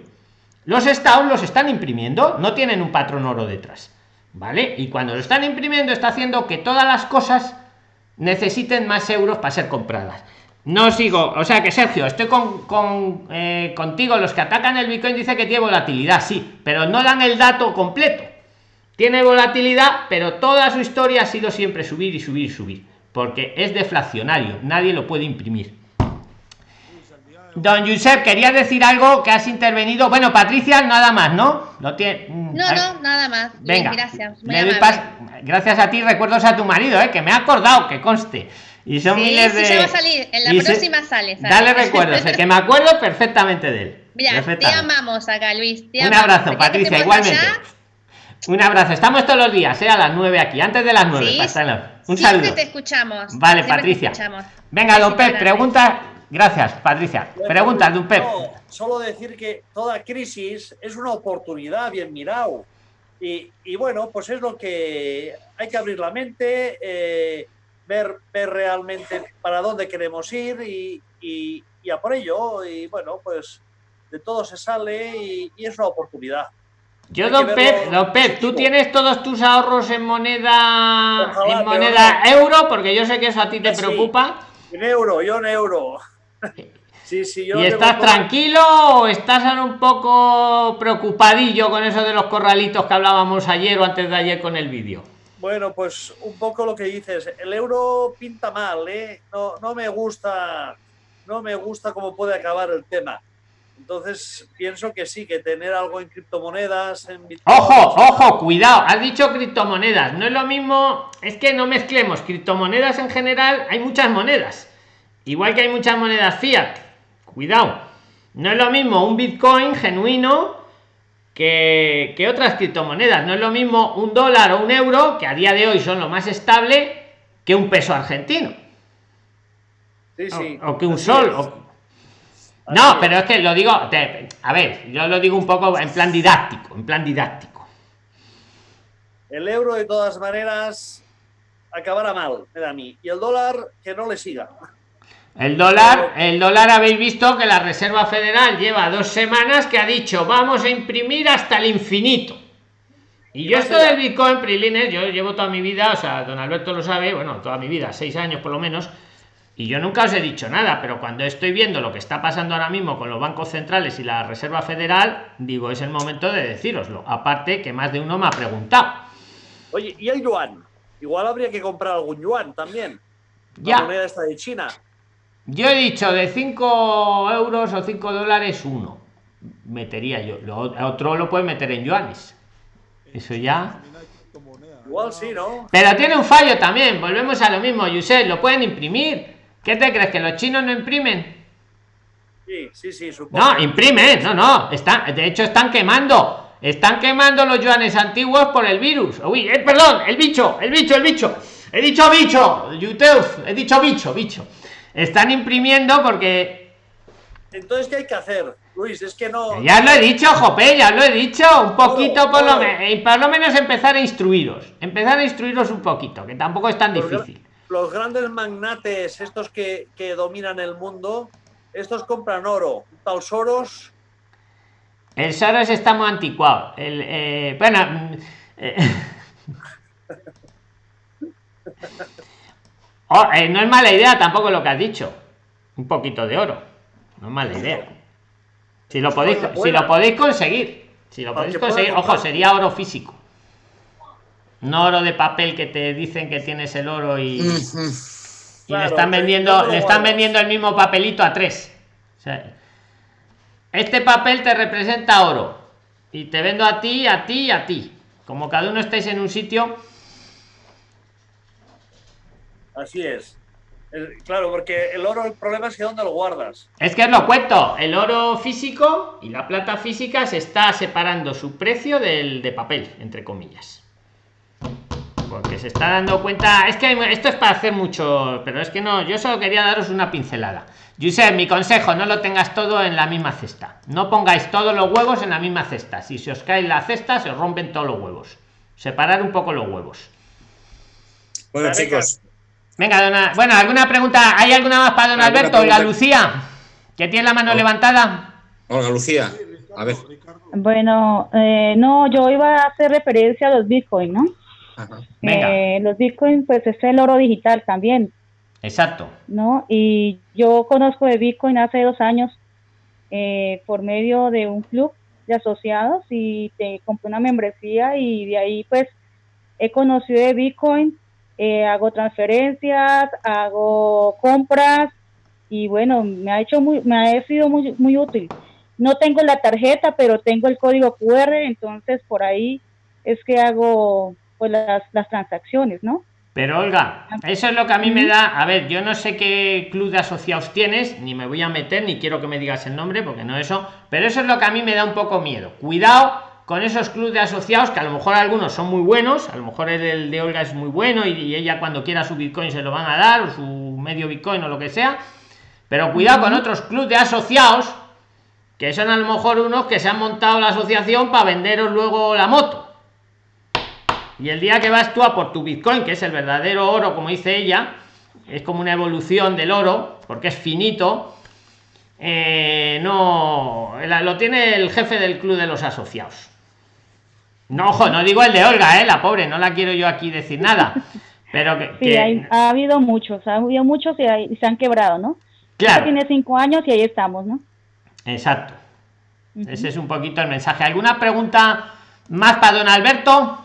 Los estados los están imprimiendo, no tienen un patrón oro detrás. ¿Vale? Y cuando lo están imprimiendo está haciendo que todas las cosas necesiten más euros para ser compradas. No sigo, o sea que Sergio, estoy con, eh, contigo. Los que atacan el Bitcoin dice que tiene volatilidad, sí, pero no dan el dato completo. Tiene volatilidad, pero toda su historia ha sido siempre subir y subir y subir, porque es deflacionario, nadie lo puede imprimir. Don Josep, quería decir algo que has intervenido. Bueno, Patricia, nada más, ¿no? No tiene. Mm, no, no, nada más. Venga, gracias. gracias a ti, recuerdos a tu marido, ¿eh? que me ha acordado, que conste. Y son miles de. Sí, va a salir, en la próxima sale, Dale <laughs> recuerdos, que me acuerdo perfectamente de él. Mira, te amamos acá, Luis. Un abrazo, Patricia, igualmente. Un abrazo. Estamos todos los días, ¿eh? a las 9 aquí, antes de las 9. Un saludo. te escuchamos. Vale, Patricia. Venga, López, pregunta Gracias, Patricia. Pregunta, de un Pep. solo decir que toda crisis es una oportunidad, bien mirado. Y, bueno, pues es lo que hay que abrir la mente, eh, ver, ver realmente para dónde queremos ir y, y, a por ello. Y bueno, pues de todo se sale y, es una oportunidad. Yo, don Pep, don Pep, tú tienes todos tus ahorros en moneda en moneda euro, porque yo sé que eso a ti te preocupa. En euro, yo en euro. Sí, sí, ¿Y estás tranquilo o estás un poco preocupadillo con eso de los corralitos que hablábamos ayer o antes de ayer con el vídeo? Bueno, pues un poco lo que dices. El euro pinta mal, ¿eh? No, no me gusta, no me gusta cómo puede acabar el tema. Entonces pienso que sí, que tener algo en criptomonedas, en Ojo, ojo, cuidado, has dicho criptomonedas. No es lo mismo, es que no mezclemos criptomonedas en general, hay muchas monedas. Igual que hay muchas monedas fiat. Cuidado. No es lo mismo un Bitcoin genuino que, que otras criptomonedas. No es lo mismo un dólar o un euro, que a día de hoy son lo más estable, que un peso argentino. Sí, sí. O, que un sol. No, pero es que lo digo, a ver, yo lo digo un poco en plan didáctico, en plan didáctico. El euro de todas maneras acabará mal, me da a mí. Y el dólar que no le siga. El dólar, el dólar habéis visto que la Reserva Federal lleva dos semanas que ha dicho vamos a imprimir hasta el infinito. Y yo esto del Bitcoin, Prilines, yo llevo toda mi vida, o sea, don Alberto lo sabe, bueno, toda mi vida, seis años por lo menos, y yo nunca os he dicho nada, pero cuando estoy viendo lo que está pasando ahora mismo con los bancos centrales y la Reserva Federal, digo, es el momento de decíroslo. Aparte que más de uno me ha preguntado. Oye, ¿y el yuan? Igual habría que comprar algún yuan también. La moneda esta de China. Yo he dicho de 5 euros o 5 dólares uno. Metería yo. Lo, otro lo puede meter en yuanes. Eso ya. Igual sí, ¿no? Pero tiene un fallo también. Volvemos a lo mismo, Yusef. Lo pueden imprimir. ¿Qué te crees? ¿Que los chinos no imprimen? Sí, sí, sí, supongo. No, imprimen. No, no. Están, de hecho, están quemando. Están quemando los yuanes antiguos por el virus. Uy, eh, perdón, el bicho, el bicho, el bicho. He dicho bicho, YouTube. He dicho bicho, bicho. Están imprimiendo porque. Entonces, ¿qué hay que hacer, Luis? Es que no. Ya lo he dicho, Jope, ya lo he dicho. Un poquito, por, lo menos, por lo menos empezar a instruiros. Empezar a instruiros un poquito, que tampoco es tan difícil. Los grandes magnates, estos que, dominan el mundo, estos compran oro. Tal Soros. El Soros está muy anticuado. El, eh, bueno. Mm, eh, <laughs> Oh, eh, no es mala idea tampoco lo que has dicho. Un poquito de oro. No es mala idea. Si lo podéis, si lo podéis conseguir. Si lo podéis conseguir. Ojo, sería oro físico. No oro de papel que te dicen que tienes el oro y, le están vendiendo, le están vendiendo el mismo papelito a tres. este papel te representa oro. Y te vendo a ti, a ti y a ti. Como cada uno estáis en un sitio Así es. claro, porque el oro, el problema es que dónde lo guardas. Es que os lo cuento, el oro físico y la plata física se está separando su precio del de papel, entre comillas. Porque se está dando cuenta, es que esto es para hacer mucho, pero es que no, yo solo quería daros una pincelada. Josep, mi consejo, no lo tengas todo en la misma cesta. No pongáis todos los huevos en la misma cesta. Si se os cae la cesta, se os rompen todos los huevos. Separar un poco los huevos. Bueno, chicos, Venga, dona. Bueno, ¿alguna pregunta? ¿Hay alguna más para don Alberto? Olga Lucía, que tiene la mano levantada. Olga Lucía, a ver. Bueno, eh, no, yo iba a hacer referencia a los bitcoins, ¿no? Eh, los bitcoins, pues es el oro digital también. Exacto. ¿No? Y yo conozco de bitcoin hace dos años eh, por medio de un club de asociados y te compré una membresía y de ahí pues he conocido de bitcoin eh, hago transferencias, hago compras y bueno, me ha hecho muy, me ha sido muy, muy útil. No tengo la tarjeta, pero tengo el código QR, entonces por ahí es que hago pues las, las transacciones, ¿no? Pero Olga, eso es lo que a mí me da, a ver, yo no sé qué club de asociados tienes, ni me voy a meter, ni quiero que me digas el nombre, porque no eso, pero eso es lo que a mí me da un poco miedo. Cuidado con esos clubes de asociados que a lo mejor algunos son muy buenos, a lo mejor el, de Olga es muy bueno y, ella cuando quiera su Bitcoin se lo van a dar o su medio Bitcoin o lo que sea, pero cuidado con otros clubes de asociados que son a lo mejor unos que se han montado la asociación para venderos luego la moto. Y el día que vas tú a por tu Bitcoin, que es el verdadero oro, como dice ella, es como una evolución del oro, porque es finito, eh, no lo tiene el jefe del club de los asociados no, ojo, no digo el de Olga, ¿eh? La pobre, no la quiero yo aquí decir nada. Pero que. Sí, ha habido muchos, ha habido muchos y, se han quebrado, ¿no? Claro. Tiene cinco años y ahí estamos, ¿no? Exacto. Ese es un poquito el mensaje. ¿Alguna pregunta más para don Alberto?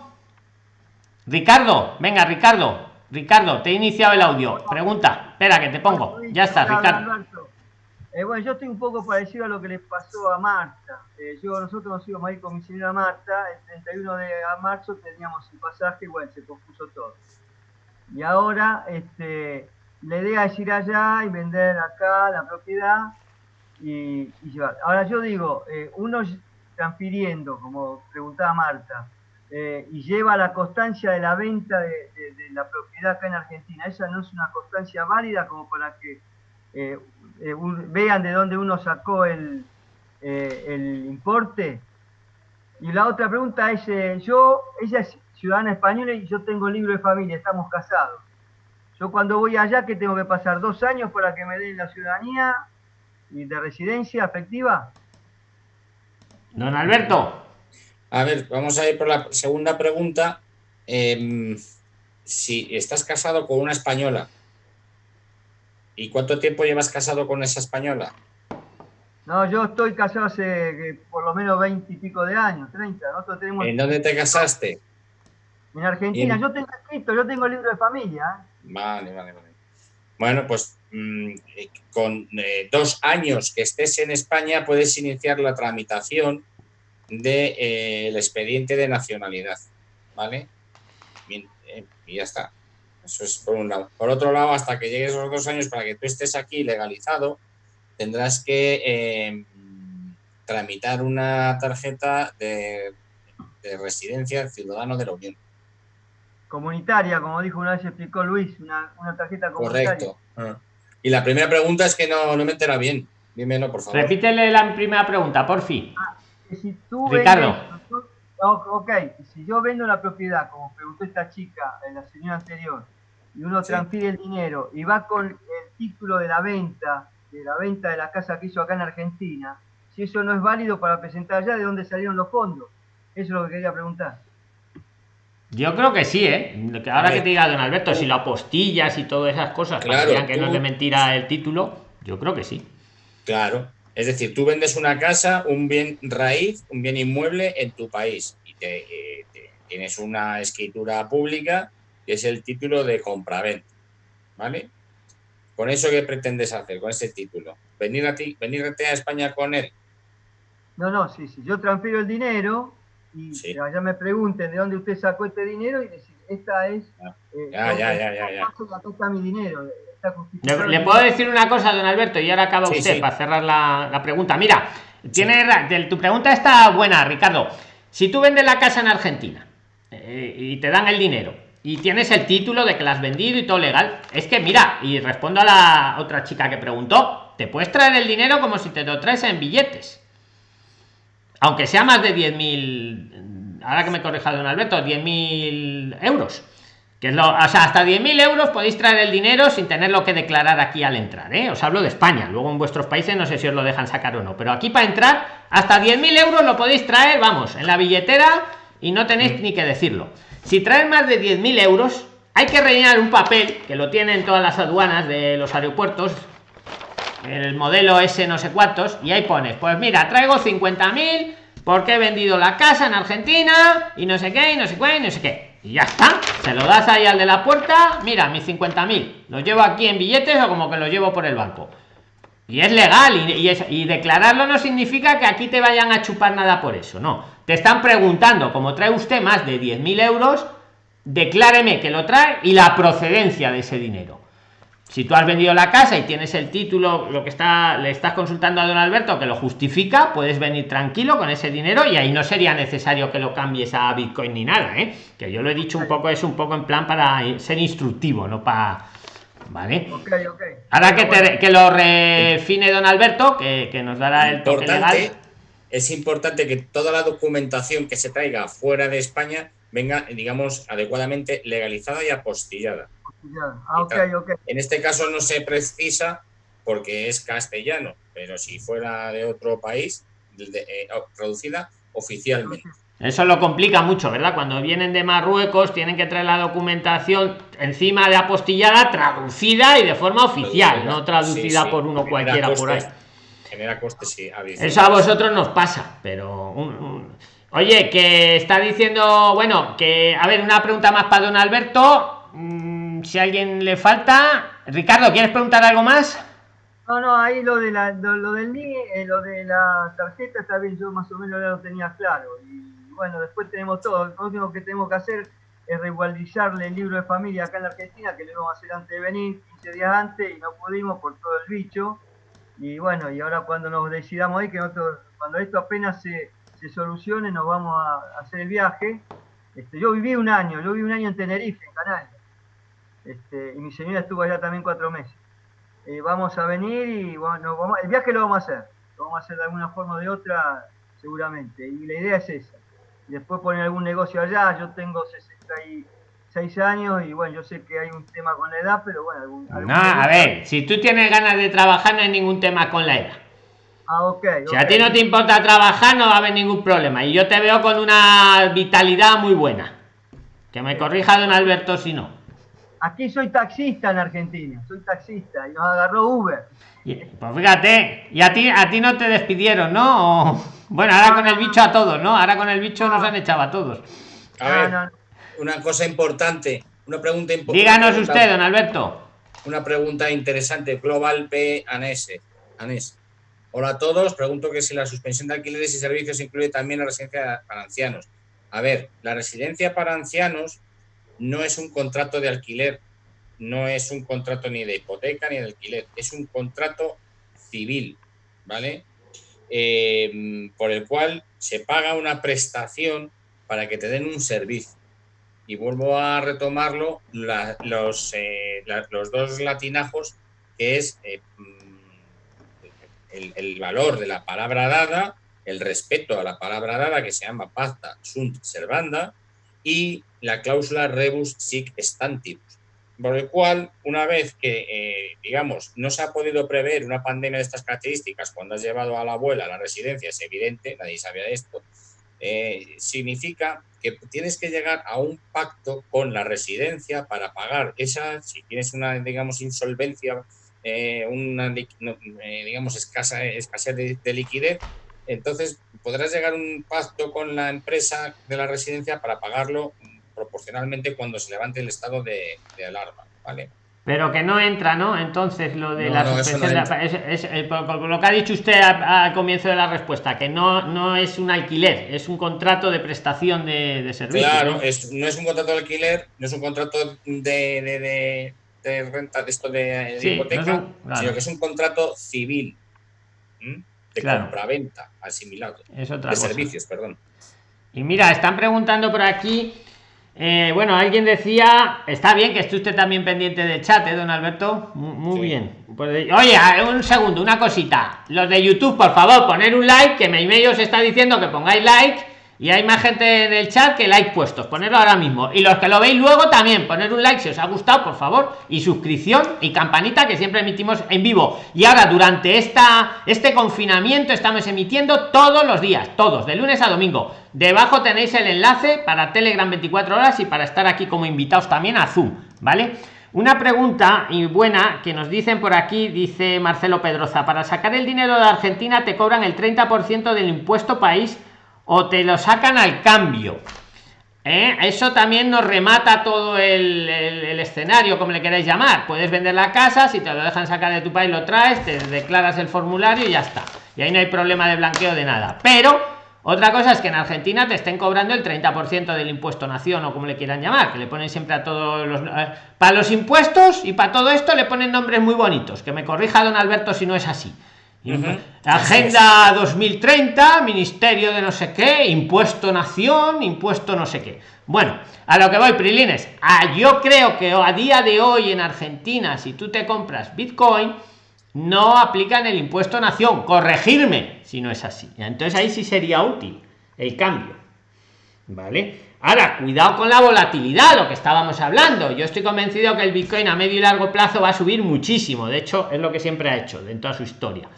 Ricardo, venga, Ricardo. Ricardo, te he iniciado el audio. Pregunta. Espera, que te pongo. Ya está, Ricardo. Eh, bueno, yo estoy un poco parecido a lo que le pasó a Marta. Eh, yo, nosotros nos íbamos a ir con mi señora Marta, el 31 de marzo teníamos el pasaje y bueno, se compuso todo. Y ahora este, la idea es ir allá y vender acá la propiedad y, llevar. Ahora yo digo, eh, uno transfiriendo, como preguntaba Marta, y lleva la constancia de la venta de, de, la propiedad acá en Argentina, ¿esa no es una constancia válida como para que eh, vean de dónde uno sacó el, eh, el importe. Y la otra pregunta es, eh, yo, ella es ciudadana española y yo tengo libro de familia, estamos casados. Yo cuando voy allá, que tengo que pasar dos años para que me den la ciudadanía y de residencia efectiva. Don Alberto. A ver, vamos a ir por la segunda pregunta. Em, si estás casado con una española ¿Y cuánto tiempo llevas casado con esa española? No, yo estoy casado hace por lo menos 20 y pico de años, 30. Nosotros tenemos... ¿En dónde te casaste? En Argentina. Yo tengo escrito, yo tengo el libro de familia. Vale, vale, vale. Bueno, pues mm, con eh, dos años que estés en España puedes iniciar la tramitación del de, eh, el expediente de nacionalidad, ¿vale? Bien, eh, y ya está. Eso es por un lado. Por otro lado, hasta que llegues esos dos años para que tú estés aquí legalizado, tendrás que eh, tramitar una tarjeta de, de, residencia ciudadano de la Unión. Comunitaria, como dijo una vez explicó Luis, una, una tarjeta comunitaria. Correcto. Y la primera pregunta es que no, no me entera bien. Dímelo, por favor. Repítele la primera pregunta, por fin. Ah, si tú Ricardo. Vendes, ok, si yo vendo la propiedad, como preguntó esta chica, en la señora anterior, y uno sí. transfiere el dinero y va con el título de la venta, de la venta de la casa que hizo acá en Argentina, si eso no es válido para presentar allá, ¿de dónde salieron los fondos? Eso es lo que quería preguntar. Yo creo que sí, ¿eh? Ahora que te diga don Alberto, si lo apostillas y todas esas cosas, claro, que tú... no es de mentira el título, yo creo que sí. Claro, es decir, tú vendes una casa, un bien raíz, un bien inmueble en tu país y te, eh, te, tienes una escritura pública que es el título de compraventa, ¿vale? ¿Con eso qué pretendes hacer, con ese título? ¿Venir a ti, venirte a España con él? No, no, sí, sí. Yo transfiero el dinero y sí. allá me pregunten de dónde usted sacó este dinero y decir, esta es... Eh, ya, ya, ya, ya, ya. Acá está mi dinero. Le, le, puedo decir una cosa, don Alberto, y ahora acaba sí, usted sí. para cerrar la, la, pregunta. Mira, tiene tu pregunta está buena, Ricardo. Si tú vendes la casa en Argentina eh, y te dan el dinero y tienes el título de que la has vendido y todo legal, es que mira, y respondo a la otra chica que preguntó, te puedes traer el dinero como si te lo traes en billetes. Aunque sea más de 10.000, ahora que me corrija don Alberto, 10.000 euros que es lo, o sea, hasta 10.000 euros podéis traer el dinero sin tenerlo que declarar aquí al entrar, ¿eh? Os hablo de España, luego en vuestros países no sé si os lo dejan sacar o no, pero aquí para entrar hasta 10.000 euros lo podéis traer, vamos, en la billetera y no tenéis ni que decirlo. Si traen más de 10.000 euros, hay que rellenar un papel, que lo tienen todas las aduanas de los aeropuertos, el modelo S no sé cuántos, y ahí pones, pues mira, traigo 50.000 porque he vendido la casa en Argentina y no sé qué, y no sé qué, y no sé qué. Y ya está se lo das ahí al de la puerta mira mis 50.000 los llevo aquí en billetes o como que los llevo por el banco y es legal y, declararlo no significa que aquí te vayan a chupar nada por eso no te están preguntando como trae usted más de 10.000 euros decláreme que lo trae y la procedencia de ese dinero si tú has vendido la casa y tienes el título lo que está le estás consultando a don alberto que lo justifica puedes venir tranquilo con ese dinero y ahí no sería necesario que lo cambies a bitcoin ni nada ¿eh? que yo lo he dicho un poco es un poco en plan para ser instructivo no para vale okay, okay. ahora que, te, que lo refine don alberto que, que nos dará el toque legal. Es importante que toda la documentación que se traiga fuera de españa venga digamos adecuadamente legalizada y apostillada. Ah, okay, okay. En este caso no se precisa porque es castellano, pero si fuera de otro país, de, eh, traducida oficialmente. Eso lo complica mucho, ¿verdad? Cuando vienen de Marruecos tienen que traer la documentación encima de apostillada, traducida y de forma oficial, no traducida sí, sí. por uno genera cualquiera costes, por ahí. Genera costes, sí. Eso a vosotros nos pasa, pero... Un, un... Oye, que está diciendo, bueno, que, a ver, una pregunta más para don Alberto. Mmm, si a alguien le falta. Ricardo, ¿quieres preguntar algo más? No, no, ahí lo de la, lo, lo del eh, lo de la tarjeta está bien, yo más o menos ya lo tenía claro. Y bueno, después tenemos todo. Lo único que tenemos que hacer es reguardizarle el libro de familia acá en la Argentina, que lo íbamos a hacer antes de venir, 15 días antes, y no pudimos por todo el bicho. Y bueno, y ahora cuando nos decidamos ahí, que nosotros, cuando esto apenas se, solucione, nos vamos a, hacer el viaje. Este, yo viví un año, yo viví un año en Tenerife, en Canarias. Este, y mi señora estuvo allá también cuatro meses. Eh, vamos a venir y bueno, el viaje lo vamos a hacer. Lo vamos a hacer de alguna forma o de otra, seguramente. Y la idea es esa. Y después poner algún negocio allá. Yo tengo 66 años y bueno, yo sé que hay un tema con la edad, pero bueno. Algún, algún no, a ver, si tú tienes ganas de trabajar, no hay ningún tema con la edad. Ah, okay, si a ti no te importa trabajar, no va a haber ningún problema. Y yo te veo con una vitalidad muy buena. Que me corrija don Alberto si no. Aquí soy taxista en Argentina, soy taxista y nos agarró Uber. Pues fíjate, y a ti, a ti no te despidieron, ¿no? O, bueno, ahora con el bicho a todos, ¿no? Ahora con el bicho nos han echado a todos. A ver, una cosa importante, una pregunta importante. Díganos usted, don Alberto. una pregunta interesante. Global P. Anés. Anés. Hola a todos. Pregunto que si la suspensión de alquileres y servicios incluye también la residencia para ancianos. A ver, la residencia para ancianos no es un contrato de alquiler, no es un contrato ni de hipoteca ni de alquiler, es un contrato civil, ¿vale? Eh, por el cual se paga una prestación para que te den un servicio. Y vuelvo a retomarlo, los, eh, los dos latinajos, que es eh, el, el, valor de la palabra dada, el respeto a la palabra dada, que se llama pacta sunt servanda, y la cláusula rebus sic stantibus, por el cual, una vez que, eh, digamos, no se ha podido prever una pandemia de estas características cuando has llevado a la abuela a la residencia, es evidente, nadie sabía esto, eh, significa que tienes que llegar a un pacto con la residencia para pagar esa, si tienes una, digamos, insolvencia, eh, una, digamos, escasa, escasez de, liquidez, entonces podrás llegar a un pacto con la empresa de la residencia para pagarlo proporcionalmente cuando se levante el estado de, alarma, ¿vale? Pero que no entra, ¿no? Entonces, lo de la suspensión es, lo que ha dicho usted al comienzo de la respuesta, que no, no es un alquiler, es un contrato de prestación de, de servicio. Claro, ¿no? Es, no es un contrato de alquiler, no es un contrato de, de, renta, de esto de, hipoteca, sino que es un contrato civil de compra-venta asimilado. de servicios, perdón. Y mira, están preguntando por aquí eh, bueno, alguien decía, está bien que esté usted también pendiente del chat, ¿eh, don Alberto? Muy, bien. Pues, oye, un segundo, una cosita. Los de YouTube, por favor, poner un like, que mi os está diciendo que pongáis like y hay más gente en el chat que like puestos. Ponerlo ahora mismo. Y los que lo veis luego también, poner un like si os ha gustado, por favor. Y suscripción y campanita que siempre emitimos en vivo. Y ahora, durante esta, este confinamiento, estamos emitiendo todos los días, todos, de lunes a domingo. Debajo tenéis el enlace para Telegram 24 horas y para estar aquí como invitados también a Zoom, ¿vale? Una pregunta y buena que nos dicen por aquí, dice Marcelo Pedroza, para sacar el dinero de Argentina te cobran el 30% del impuesto país o te lo sacan al cambio. ¿Eh? Eso también nos remata todo el, escenario, como le queráis llamar. Puedes vender la casa, si te lo dejan sacar de tu país, lo traes, te declaras el formulario y ya está. Y ahí no hay problema de blanqueo de nada. Pero otra cosa es que en Argentina te estén cobrando el 30% del impuesto nación o como le quieran llamar, que le ponen siempre a todos los... Eh, para los impuestos y para todo esto le ponen nombres muy bonitos. Que me corrija don Alberto si no es así. Agenda 2030, Ministerio de no sé qué, Impuesto Nación, Impuesto no sé qué. Bueno, a lo que voy, Prilines. Ah, yo creo que a día de hoy en Argentina, si tú te compras Bitcoin, no aplican el impuesto nación. Corregirme si no es así. Entonces ahí sí sería útil el cambio. ¿Vale? Ahora, cuidado con la volatilidad, lo que estábamos hablando. Yo estoy convencido que el Bitcoin a medio y largo plazo va a subir muchísimo. De hecho, es lo que siempre ha hecho en toda su historia.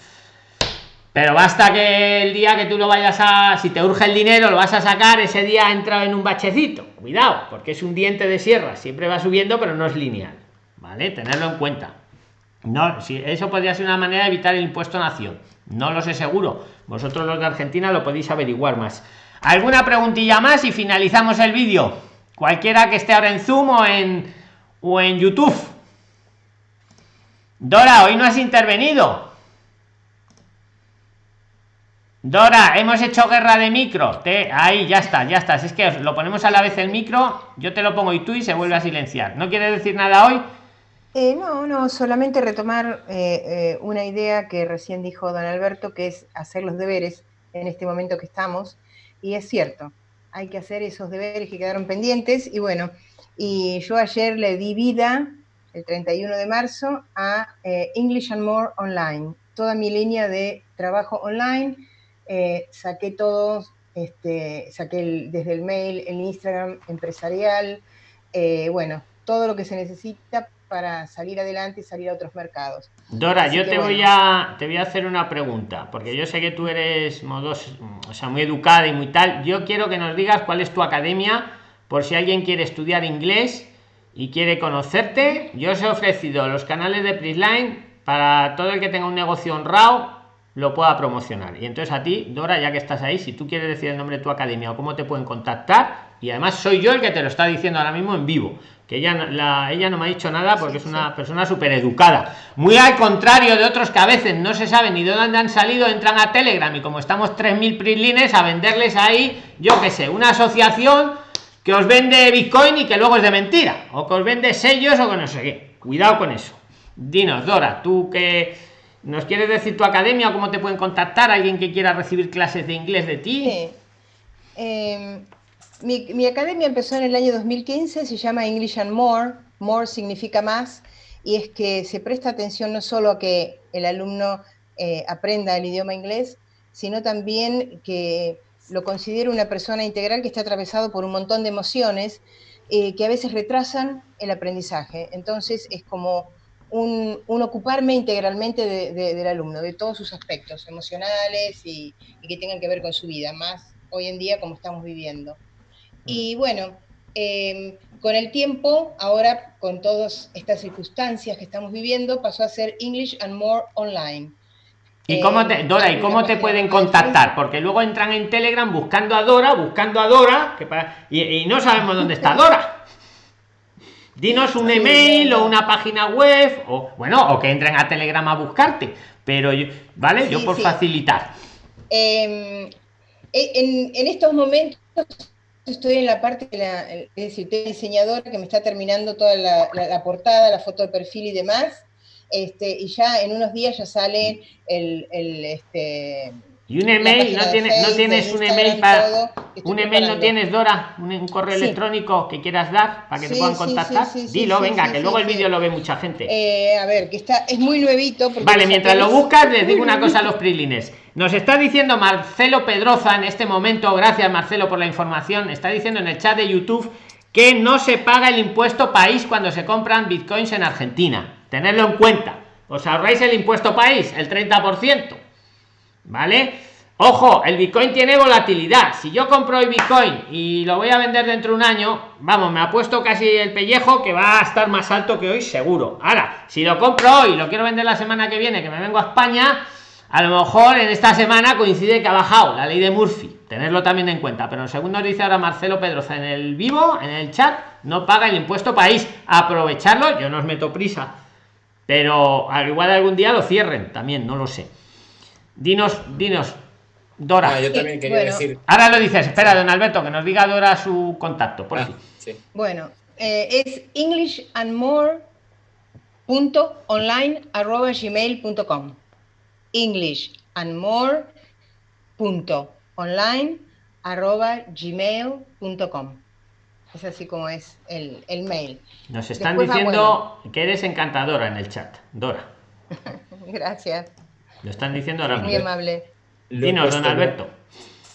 Pero basta que el día que tú lo vayas a, si te urge el dinero, lo vas a sacar, ese día ha entrado en un bachecito. Cuidado, porque es un diente de sierra, siempre va subiendo, pero no es lineal. ¿Vale? Tenerlo en cuenta. No, si eso podría ser una manera de evitar el impuesto nación. No lo sé seguro. Vosotros los de Argentina lo podéis averiguar más. ¿Alguna preguntilla más y finalizamos el vídeo? Cualquiera que esté ahora en Zoom o en, o en YouTube. Dora, hoy no has intervenido. Dora, hemos hecho guerra de micro. Te, ahí ya está, ya está. es que lo ponemos a la vez el micro, yo te lo pongo y tú y se vuelve a silenciar. ¿No quiere decir nada hoy? Eh, no, no, solamente retomar eh, eh, una idea que recién dijo don Alberto, que es hacer los deberes en este momento que estamos. Y es cierto, hay que hacer esos deberes que quedaron pendientes. Y bueno, y yo ayer le di vida, el 31 de marzo, a English and More Online. Toda mi línea de trabajo online eh, saqué todos, este, saqué desde el mail, el Instagram empresarial, eh, bueno, todo lo que se necesita para salir adelante y salir a otros mercados. Dora, yo te voy a te voy a hacer una pregunta, porque yo sé que tú eres modos, o sea, muy educada y muy tal. Yo quiero que nos digas cuál es tu academia, por si alguien quiere estudiar inglés y quiere conocerte. Yo os he ofrecido los canales de Prisline para todo el que tenga un negocio honrado lo pueda promocionar. Y entonces a ti, Dora, ya que estás ahí, si tú quieres decir el nombre de tu academia o cómo te pueden contactar, y además soy yo el que te lo está diciendo ahora mismo en vivo, que ella, la, ella no me ha dicho nada porque es una persona súper educada. Muy al contrario de otros que a veces no se sabe ni de dónde han salido, entran a Telegram y como estamos 3.000 prilines a venderles ahí, yo qué sé, una asociación que os vende Bitcoin y que luego es de mentira, o que os vende sellos o que no sé qué. Cuidado con eso. Dinos, Dora, tú que nos quieres decir tu academia, cómo te pueden contactar alguien que quiera recibir clases de inglés de ti. Em, mi, academia empezó en el año 2015, se llama English and More, More significa más, y es que se presta atención no solo a que el alumno eh, aprenda el idioma inglés, sino también que lo considere una persona integral que está atravesado por un montón de emociones eh, que a veces retrasan el aprendizaje. Entonces es como un, ocuparme integralmente del alumno, de todos sus aspectos emocionales y, y, que tengan que ver con su vida, más hoy en día como estamos viviendo. Y bueno, em, con el tiempo, ahora con todas estas circunstancias que estamos viviendo, pasó a ser English and More Online. ¿Y cómo te, Dora, ¿y cómo te pueden contactar? Porque luego entran en Telegram buscando a Dora, buscando a Dora, que y, no sabemos dónde está Dora. <laughs> Dinos un email o una página web, o bueno, o que entren a Telegram a buscarte. Pero, ¿vale? yo por facilitar. Em, en, en estos momentos estoy en la parte de la, es decir, diseñadora que me está terminando toda la, portada, la foto de perfil y demás, este, y ya en unos días ya sale el, el este, y un email, no, tienes, no tienes un email para. un email no tienes, Dora, un, correo electrónico que quieras dar para que te puedan contactar. Dilo, venga, que luego el vídeo lo ve mucha gente. Eh, a ver, que está, es muy nuevito. Vale, mientras lo buscas, les digo una <laughs> cosa a los prilines. Nos está diciendo Marcelo Pedroza en este momento, gracias Marcelo por la información, está diciendo en el chat de YouTube que no se paga el impuesto país cuando se compran bitcoins en Argentina. Tenerlo en cuenta. Os ahorráis el impuesto país, el 30%. ¿Vale? Ojo, el Bitcoin tiene volatilidad. Si yo compro el Bitcoin y lo voy a vender dentro de un año, vamos, me ha puesto casi el pellejo que va a estar más alto que hoy, seguro. Ahora, si lo compro hoy y lo quiero vender la semana que viene, que me vengo a España, a lo mejor en esta semana coincide que ha bajado la ley de Murphy. Tenerlo también en cuenta. Pero según nos dice ahora Marcelo Pedroza en el vivo, en el chat, no paga el impuesto país. Aprovecharlo, yo no os meto prisa. Pero al igual algún día lo cierren, también, no lo sé. Dinos, dinos, Dora. Ah, yo también quería decir. Ahora lo dices, espera, don Alberto, que nos diga Dora su contacto, por ah, Bueno, eh, es englishandmore.online.gmail.com englishandmore.online.gmail.com Es así como es el, el mail. Nos están diciendo que eres encantadora en el chat, Dora. <laughs> Gracias. Lo están diciendo ahora Muy amable. Dinos, don Alberto.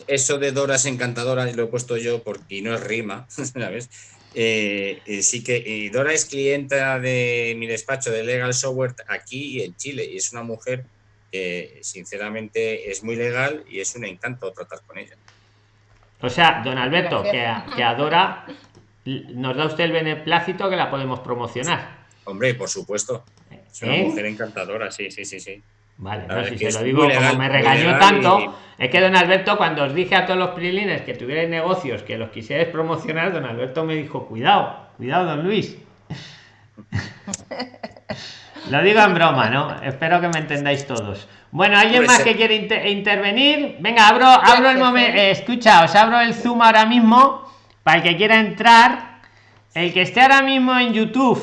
Eso de Dora es encantadora, lo he puesto yo porque no es rima, <laughs> ¿sabes? Eh, eh, sí que Dora es clienta de mi despacho de Legal Software aquí en Chile y es una mujer que sinceramente es muy legal y es un encanto tratar con ella. O sea, don Alberto, que que a Dora nos da usted el beneplácito que la podemos promocionar. Hombre, por supuesto. Es una ¿Eh? mujer encantadora, sí, sí, sí, sí. Vale, no, si se lo digo como me regañó tanto, es que don Alberto, cuando os dije a todos los prilines que tuvierais negocios, que los quisierais promocionar, don Alberto me dijo, cuidado, cuidado, don Luis. <laughs> lo digo en broma, ¿no? Espero que me entendáis todos. Bueno, ¿alguien más que quiere intervenir? Venga, abro, abro el momento. Eh, escucha, os abro el Zoom ahora mismo para el que quiera entrar. El que esté ahora mismo en YouTube.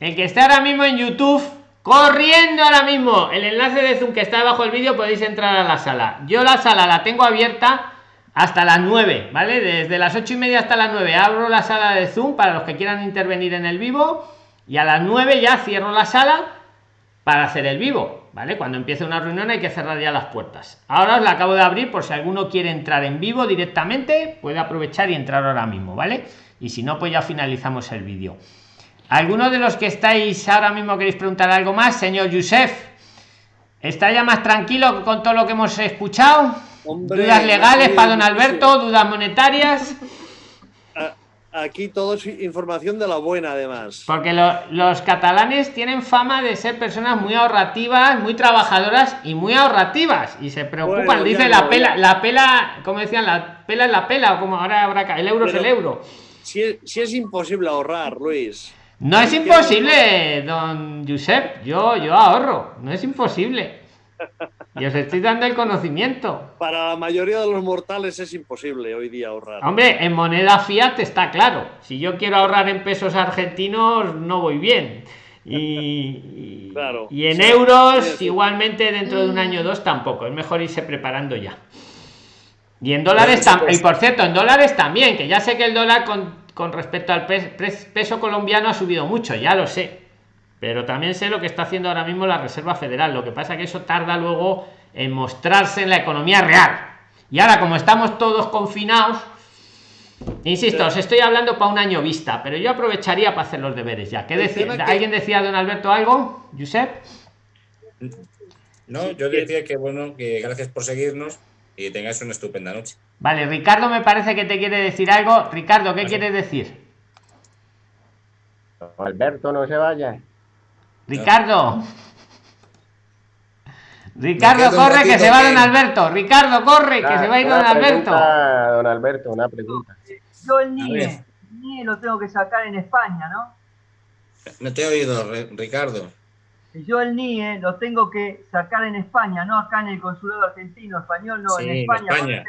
El que esté ahora mismo en YouTube corriendo ahora mismo. El enlace de zoom que está debajo del vídeo podéis entrar a la sala. Yo la sala la tengo abierta hasta las 9 vale desde las ocho y media hasta las 9 abro la sala de zoom para los que quieran intervenir en el vivo y a las 9 ya cierro la sala para hacer el vivo vale cuando empiece una reunión hay que cerrar ya las puertas. Ahora os la acabo de abrir por si alguno quiere entrar en vivo directamente puede aprovechar y entrar ahora mismo vale y si no pues ya finalizamos el vídeo ¿Alguno de los que estáis ahora mismo queréis preguntar algo más? Señor Yusef, ¿está ya más tranquilo con todo lo que hemos escuchado? ¿Dudas legales para don Alberto? ¿Dudas monetarias? Aquí todo es información de la buena, además. Porque los catalanes tienen fama de ser personas muy ahorrativas, muy trabajadoras y muy ahorrativas. Y se preocupan, dice la pela, la pela, como decían, la pela es la pela, o como ahora habrá el euro es el euro si es, si es imposible ahorrar, Luis. No es imposible, don Josep. Yo, yo ahorro. No es imposible. Y os estoy dando el conocimiento. Para la mayoría de los mortales es imposible hoy día ahorrar. Hombre, en moneda fiat está claro. Si yo quiero ahorrar en pesos argentinos, no voy bien. Y, <laughs> claro, y en euros, igualmente dentro de un año o dos tampoco. Es mejor irse preparando ya. Y en dólares también. Y por cierto, en dólares también, que ya sé que el dólar con, con respecto al peso colombiano ha subido mucho, ya lo sé pero también sé lo que está haciendo ahora mismo la Reserva Federal. Lo que pasa es que eso tarda luego en mostrarse en la economía real. Y ahora, como estamos todos confinados, insisto, os estoy hablando para un año vista, pero yo aprovecharía para hacer los deberes ya. ¿Qué decía? ¿Alguien decía, don Alberto, algo? ¿Josep? No, yo decía que bueno, que gracias por seguirnos y tengáis una estupenda noche. Vale, Ricardo me parece que te quiere decir algo. Ricardo, ¿qué quieres decir? Alberto, no se vaya. Ricardo. Ricardo, corre, que se va don Alberto. Ricardo, corre, que se va a ir don Alberto. Don Alberto, una pregunta. Yo el NIE, NIE lo tengo que sacar en España, ¿no? No te he oído, Ricardo. Yo el NIE lo tengo que sacar en España, no acá en el consulado argentino, español, no, en España. En España.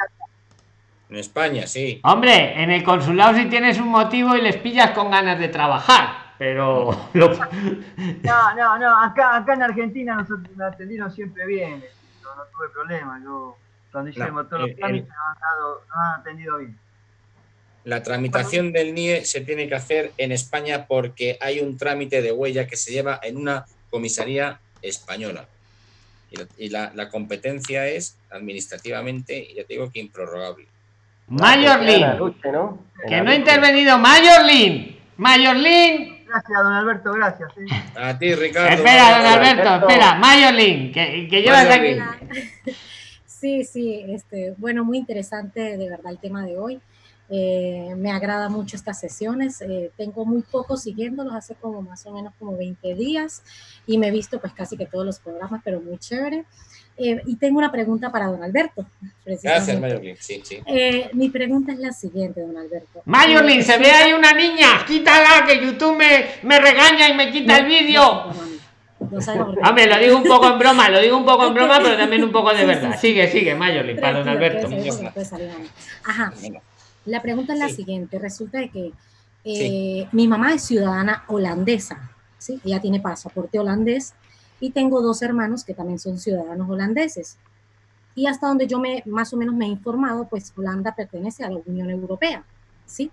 en España, sí. Hombre, en el consulado si tienes un motivo y les pillas con ganas de trabajar pero <laughs> no no no acá acá en Argentina nosotros me atendieron siempre bien no, no tuve problema yo cuando hicimos todos los trámites nos han, atendido bien la tramitación del NIE se tiene que hacer en España porque hay un trámite de huella que se lleva en una comisaría española. Y la, la competencia es administrativamente, ya te digo que improrrogable. Mayorlin, que no ha intervenido Mayorlin. Mayorlin, Gracias, don Alberto, gracias. A ti, Ricardo. Espera, don Alberto, espera. Mayolín, que, que llevas aquí. Sí, sí, este, bueno, muy interesante de verdad el tema de hoy. Eh, me agrada mucho estas sesiones. Eh, tengo muy poco siguiéndolos, hace como más o menos como 20 días y me he visto pues casi que todos los programas, pero muy chévere. Eh, y tengo una pregunta para don Alberto. Gracias, Mayolín. Sí, sí. Eh, mi pregunta es la siguiente, don Alberto. Mayolín, se ve ahí una niña. Quítala, que YouTube me, me regaña y me quita el vídeo. No, Hombre, lo digo un poco en broma, lo digo un poco en broma, pero también un poco de verdad. Sigue, sigue, Mayolín, para don Alberto. Ajá. La pregunta es la siguiente. Resulta de que eh, mi mamá es ciudadana holandesa, ¿sí? Ella tiene pasaporte holandés y tengo dos hermanos que también son ciudadanos holandeses. Y hasta donde yo me más o menos me he informado, pues Holanda pertenece a la Unión Europea, ¿sí?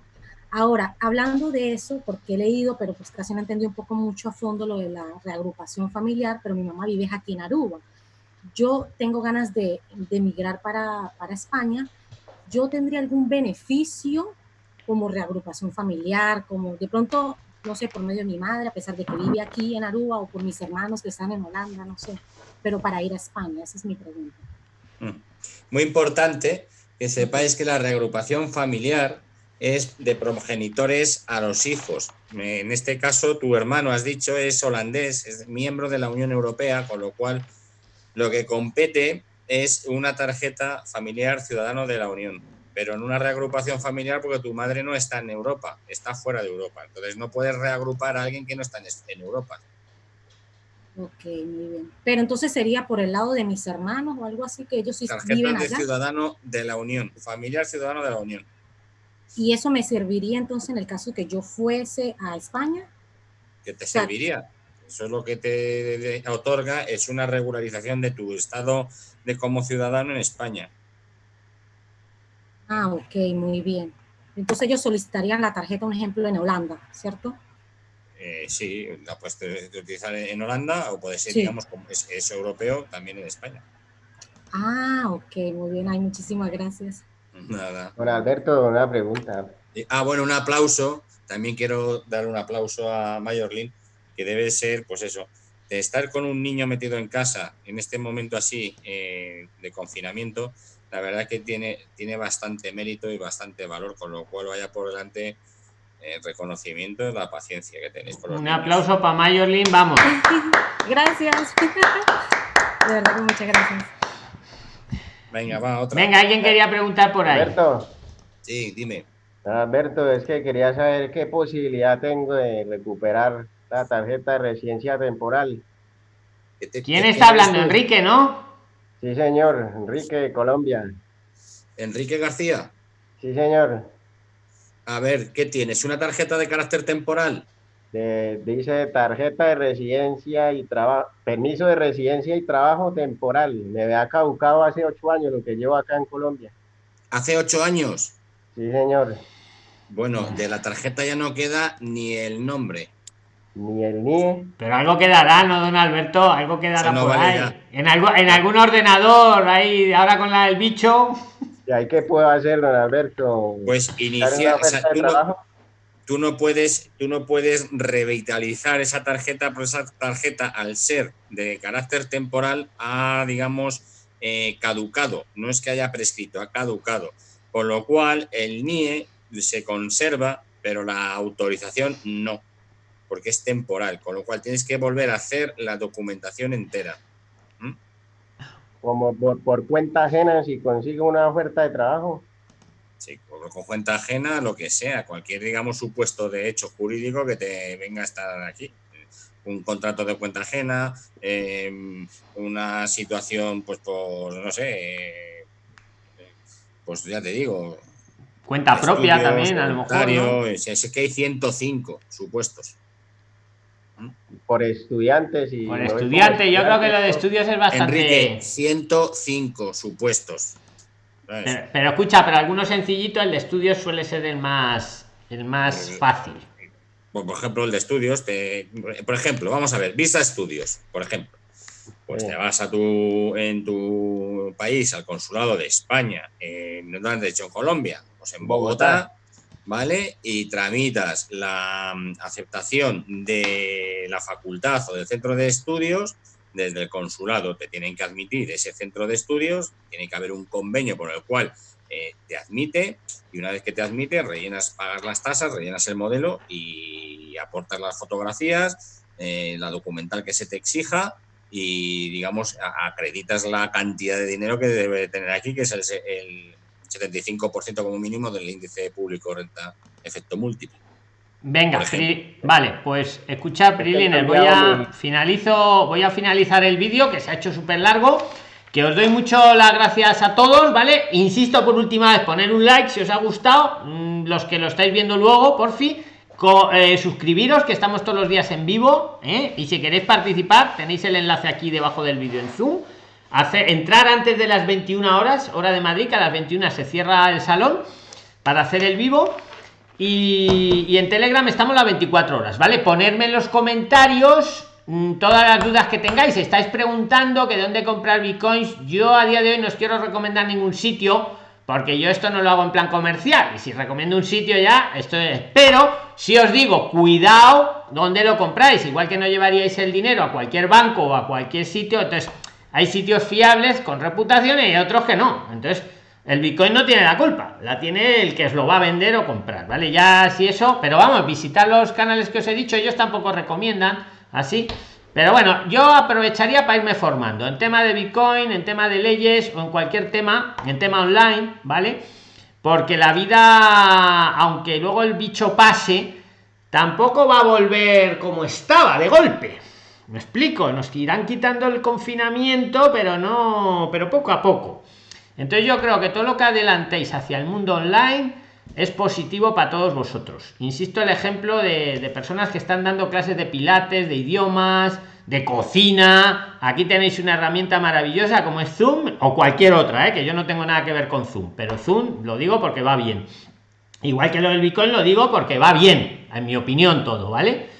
Ahora, hablando de eso, porque he leído, pero pues casi no entendí un poco mucho a fondo lo de la reagrupación familiar, pero mi mamá vive aquí en Aruba. Yo tengo ganas de, de emigrar para, para España. ¿Yo tendría algún beneficio como reagrupación familiar, como de pronto no sé, por medio de mi madre, a pesar de que vive aquí en Aruba, o por mis hermanos que están en Holanda, no sé, pero para ir a España, esa es mi pregunta. Mm. Muy importante que sepáis que la reagrupación familiar es de progenitores a los hijos. En este caso, tu hermano, has dicho, es holandés, es miembro de la Unión Europea, con lo cual lo que compete es una tarjeta familiar ciudadano de la Unión pero en una reagrupación familiar porque tu madre no está en Europa, está fuera de Europa. Entonces no puedes reagrupar a alguien que no está en, Europa. Ok, muy bien. Pero entonces sería por el lado de mis hermanos o algo así que ellos sí viven allá. de ciudadano de la Unión, familiar ciudadano de la Unión. ¿Y eso me serviría entonces en el caso que yo fuese a España? ¿Qué te serviría? Eso es lo que te otorga, es una regularización de tu estado de como ciudadano en España. Ah, ok, muy bien. Entonces ellos solicitarían la tarjeta, un ejemplo, en Holanda, ¿cierto? Eh, sí, la puedes utilizar en Holanda o puede ser, digamos, como es, europeo, también en España. Ah, ok, muy bien. Ay, muchísimas gracias. Nada. Bueno, Alberto, una pregunta. Ah, bueno, un aplauso. También quiero dar un aplauso a Mayorlin, que debe ser, pues eso, de estar con un niño metido en casa en este momento así eh, de confinamiento, la verdad que tiene, tiene bastante mérito y bastante valor, con lo cual vaya por delante el reconocimiento de la paciencia que tenéis. Por Un aplauso para Mayolin, vamos. <laughs> gracias. <laughs> De verdad que muchas gracias. Venga, va, otra. Venga, alguien quería preguntar por ahí. Sí, dime. Alberto, es que quería saber qué posibilidad tengo de recuperar la tarjeta de residencia temporal. ¿Quién está hablando? Enrique, ¿no? Sí, señor, Enrique de Colombia. Enrique García. Sí, señor. A ver, ¿qué tienes? ¿Una tarjeta de carácter temporal? dice tarjeta de residencia y trabajo, permiso de residencia y trabajo temporal. Me había caducado hace ocho años lo que llevo acá en Colombia. ¿Hace ocho años? Sí, señor. Bueno, de la tarjeta ya no queda ni el nombre. Ni el NIE. Pero algo quedará, ¿no, don Alberto? Algo quedará por ahí. En, algo, en algún ordenador, ahí, ahora con la del bicho. ¿Y ahí qué puedo hacer, don Alberto? Pues iniciar. tú, no, puedes, tú no puedes revitalizar esa tarjeta, pero esa tarjeta, al ser de carácter temporal, ha, digamos, eh, caducado. No es que haya prescrito, ha caducado. Con lo cual, el NIE se conserva, pero la autorización no porque es temporal, con lo cual tienes que volver a hacer la documentación entera. ¿Mm? Como por, cuenta ajena, si consigo una oferta de trabajo. Sí, por, cuenta ajena, lo que sea, cualquier, digamos, supuesto de hecho jurídico que te venga a estar aquí. Un contrato de cuenta ajena, em, una situación, pues por, no sé, pues ya te digo. Cuenta propia también, a lo mejor. Es que hay 105 supuestos por estudiantes y... Por estudiantes, yo creo que lo de estudios es bastante... Enrique, 105 supuestos. Pero, escucha, pero algunos sencillitos, el de estudios suele ser el más, el más eh, fácil. Por ejemplo, el de estudios, por ejemplo, vamos a ver, visa estudios, por ejemplo. Pues te vas a tu, en tu país, al consulado de España, en, ¿dónde has dicho? En Colombia, pues en Bogotá ¿vale? Y tramitas la mm, aceptación de la facultad o del centro de estudios, desde el consulado te tienen que admitir ese centro de estudios, tiene que haber un convenio por el cual eh, te admite y una vez que te admite rellenas, pagas las tasas, rellenas el modelo y aportas las fotografías, eh, la documental que se te exija y digamos acreditas la cantidad de dinero que debe tener aquí, que es el 75% como mínimo del índice público renta efecto múltiple. Venga, vale, pues escucha, Prilines, voy a finalizo, voy a finalizar el vídeo que se ha hecho súper largo. Que os doy mucho las gracias a todos, ¿vale? Insisto por última vez, poner un like si os ha gustado. Mm, los que lo estáis viendo luego, por fin. Eh, suscribiros, que estamos todos los días en vivo. ¿eh? Y si queréis participar, tenéis el enlace aquí debajo del vídeo en Zoom hacer entrar antes de las 21 horas hora de madrid que a las 21 se cierra el salón para hacer el vivo. Y, en telegram estamos las 24 horas vale ponerme en los comentarios mm, todas las dudas que tengáis. Estáis preguntando que dónde comprar bitcoins. Yo a día de hoy no os quiero recomendar ningún sitio porque yo esto no lo hago en plan comercial. Y si recomiendo un sitio ya esto es. Pero si os digo cuidado dónde lo compráis igual que no llevaríais el dinero a cualquier banco o a cualquier sitio entonces hay sitios fiables con reputación y otros que no. Entonces, el Bitcoin no tiene la culpa, la tiene el que os lo va a vender o comprar, ¿vale? Ya si eso, pero vamos, visitar los canales que os he dicho, ellos tampoco recomiendan así. Pero bueno, yo aprovecharía para irme formando en tema de Bitcoin, en tema de leyes o en cualquier tema, en tema online, ¿vale? Porque la vida, aunque luego el bicho pase, tampoco va a volver como estaba de golpe me explico, nos irán quitando el confinamiento, pero no, pero poco a poco. Entonces yo creo que todo lo que adelantéis hacia el mundo online es positivo para todos vosotros. Insisto el ejemplo de, personas que están dando clases de pilates, de idiomas, de cocina. Aquí tenéis una herramienta maravillosa como es Zoom o cualquier otra, ¿eh? que yo no tengo nada que ver con Zoom, pero Zoom lo digo porque va bien. Igual que lo del Bitcoin lo digo porque va bien, en mi opinión todo, ¿vale?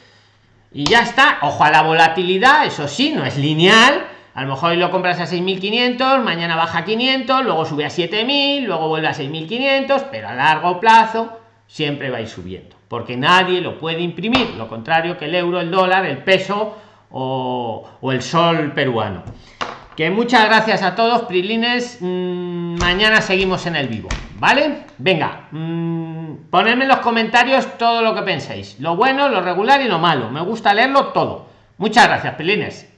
Y ya está. Ojo a la volatilidad eso sí no es lineal. A lo mejor hoy lo compras a 6.500 mañana baja a 500 luego sube a 7.000 luego vuelve a 6.500 pero a largo plazo siempre va subiendo porque nadie lo puede imprimir lo contrario que el euro el dólar el peso o, el sol peruano que muchas gracias a todos prilines. Mm, mañana seguimos en el vivo vale venga mm, ponedme en los comentarios todo lo que pensáis lo bueno lo regular y lo malo. Me gusta leerlo todo. Muchas gracias prilines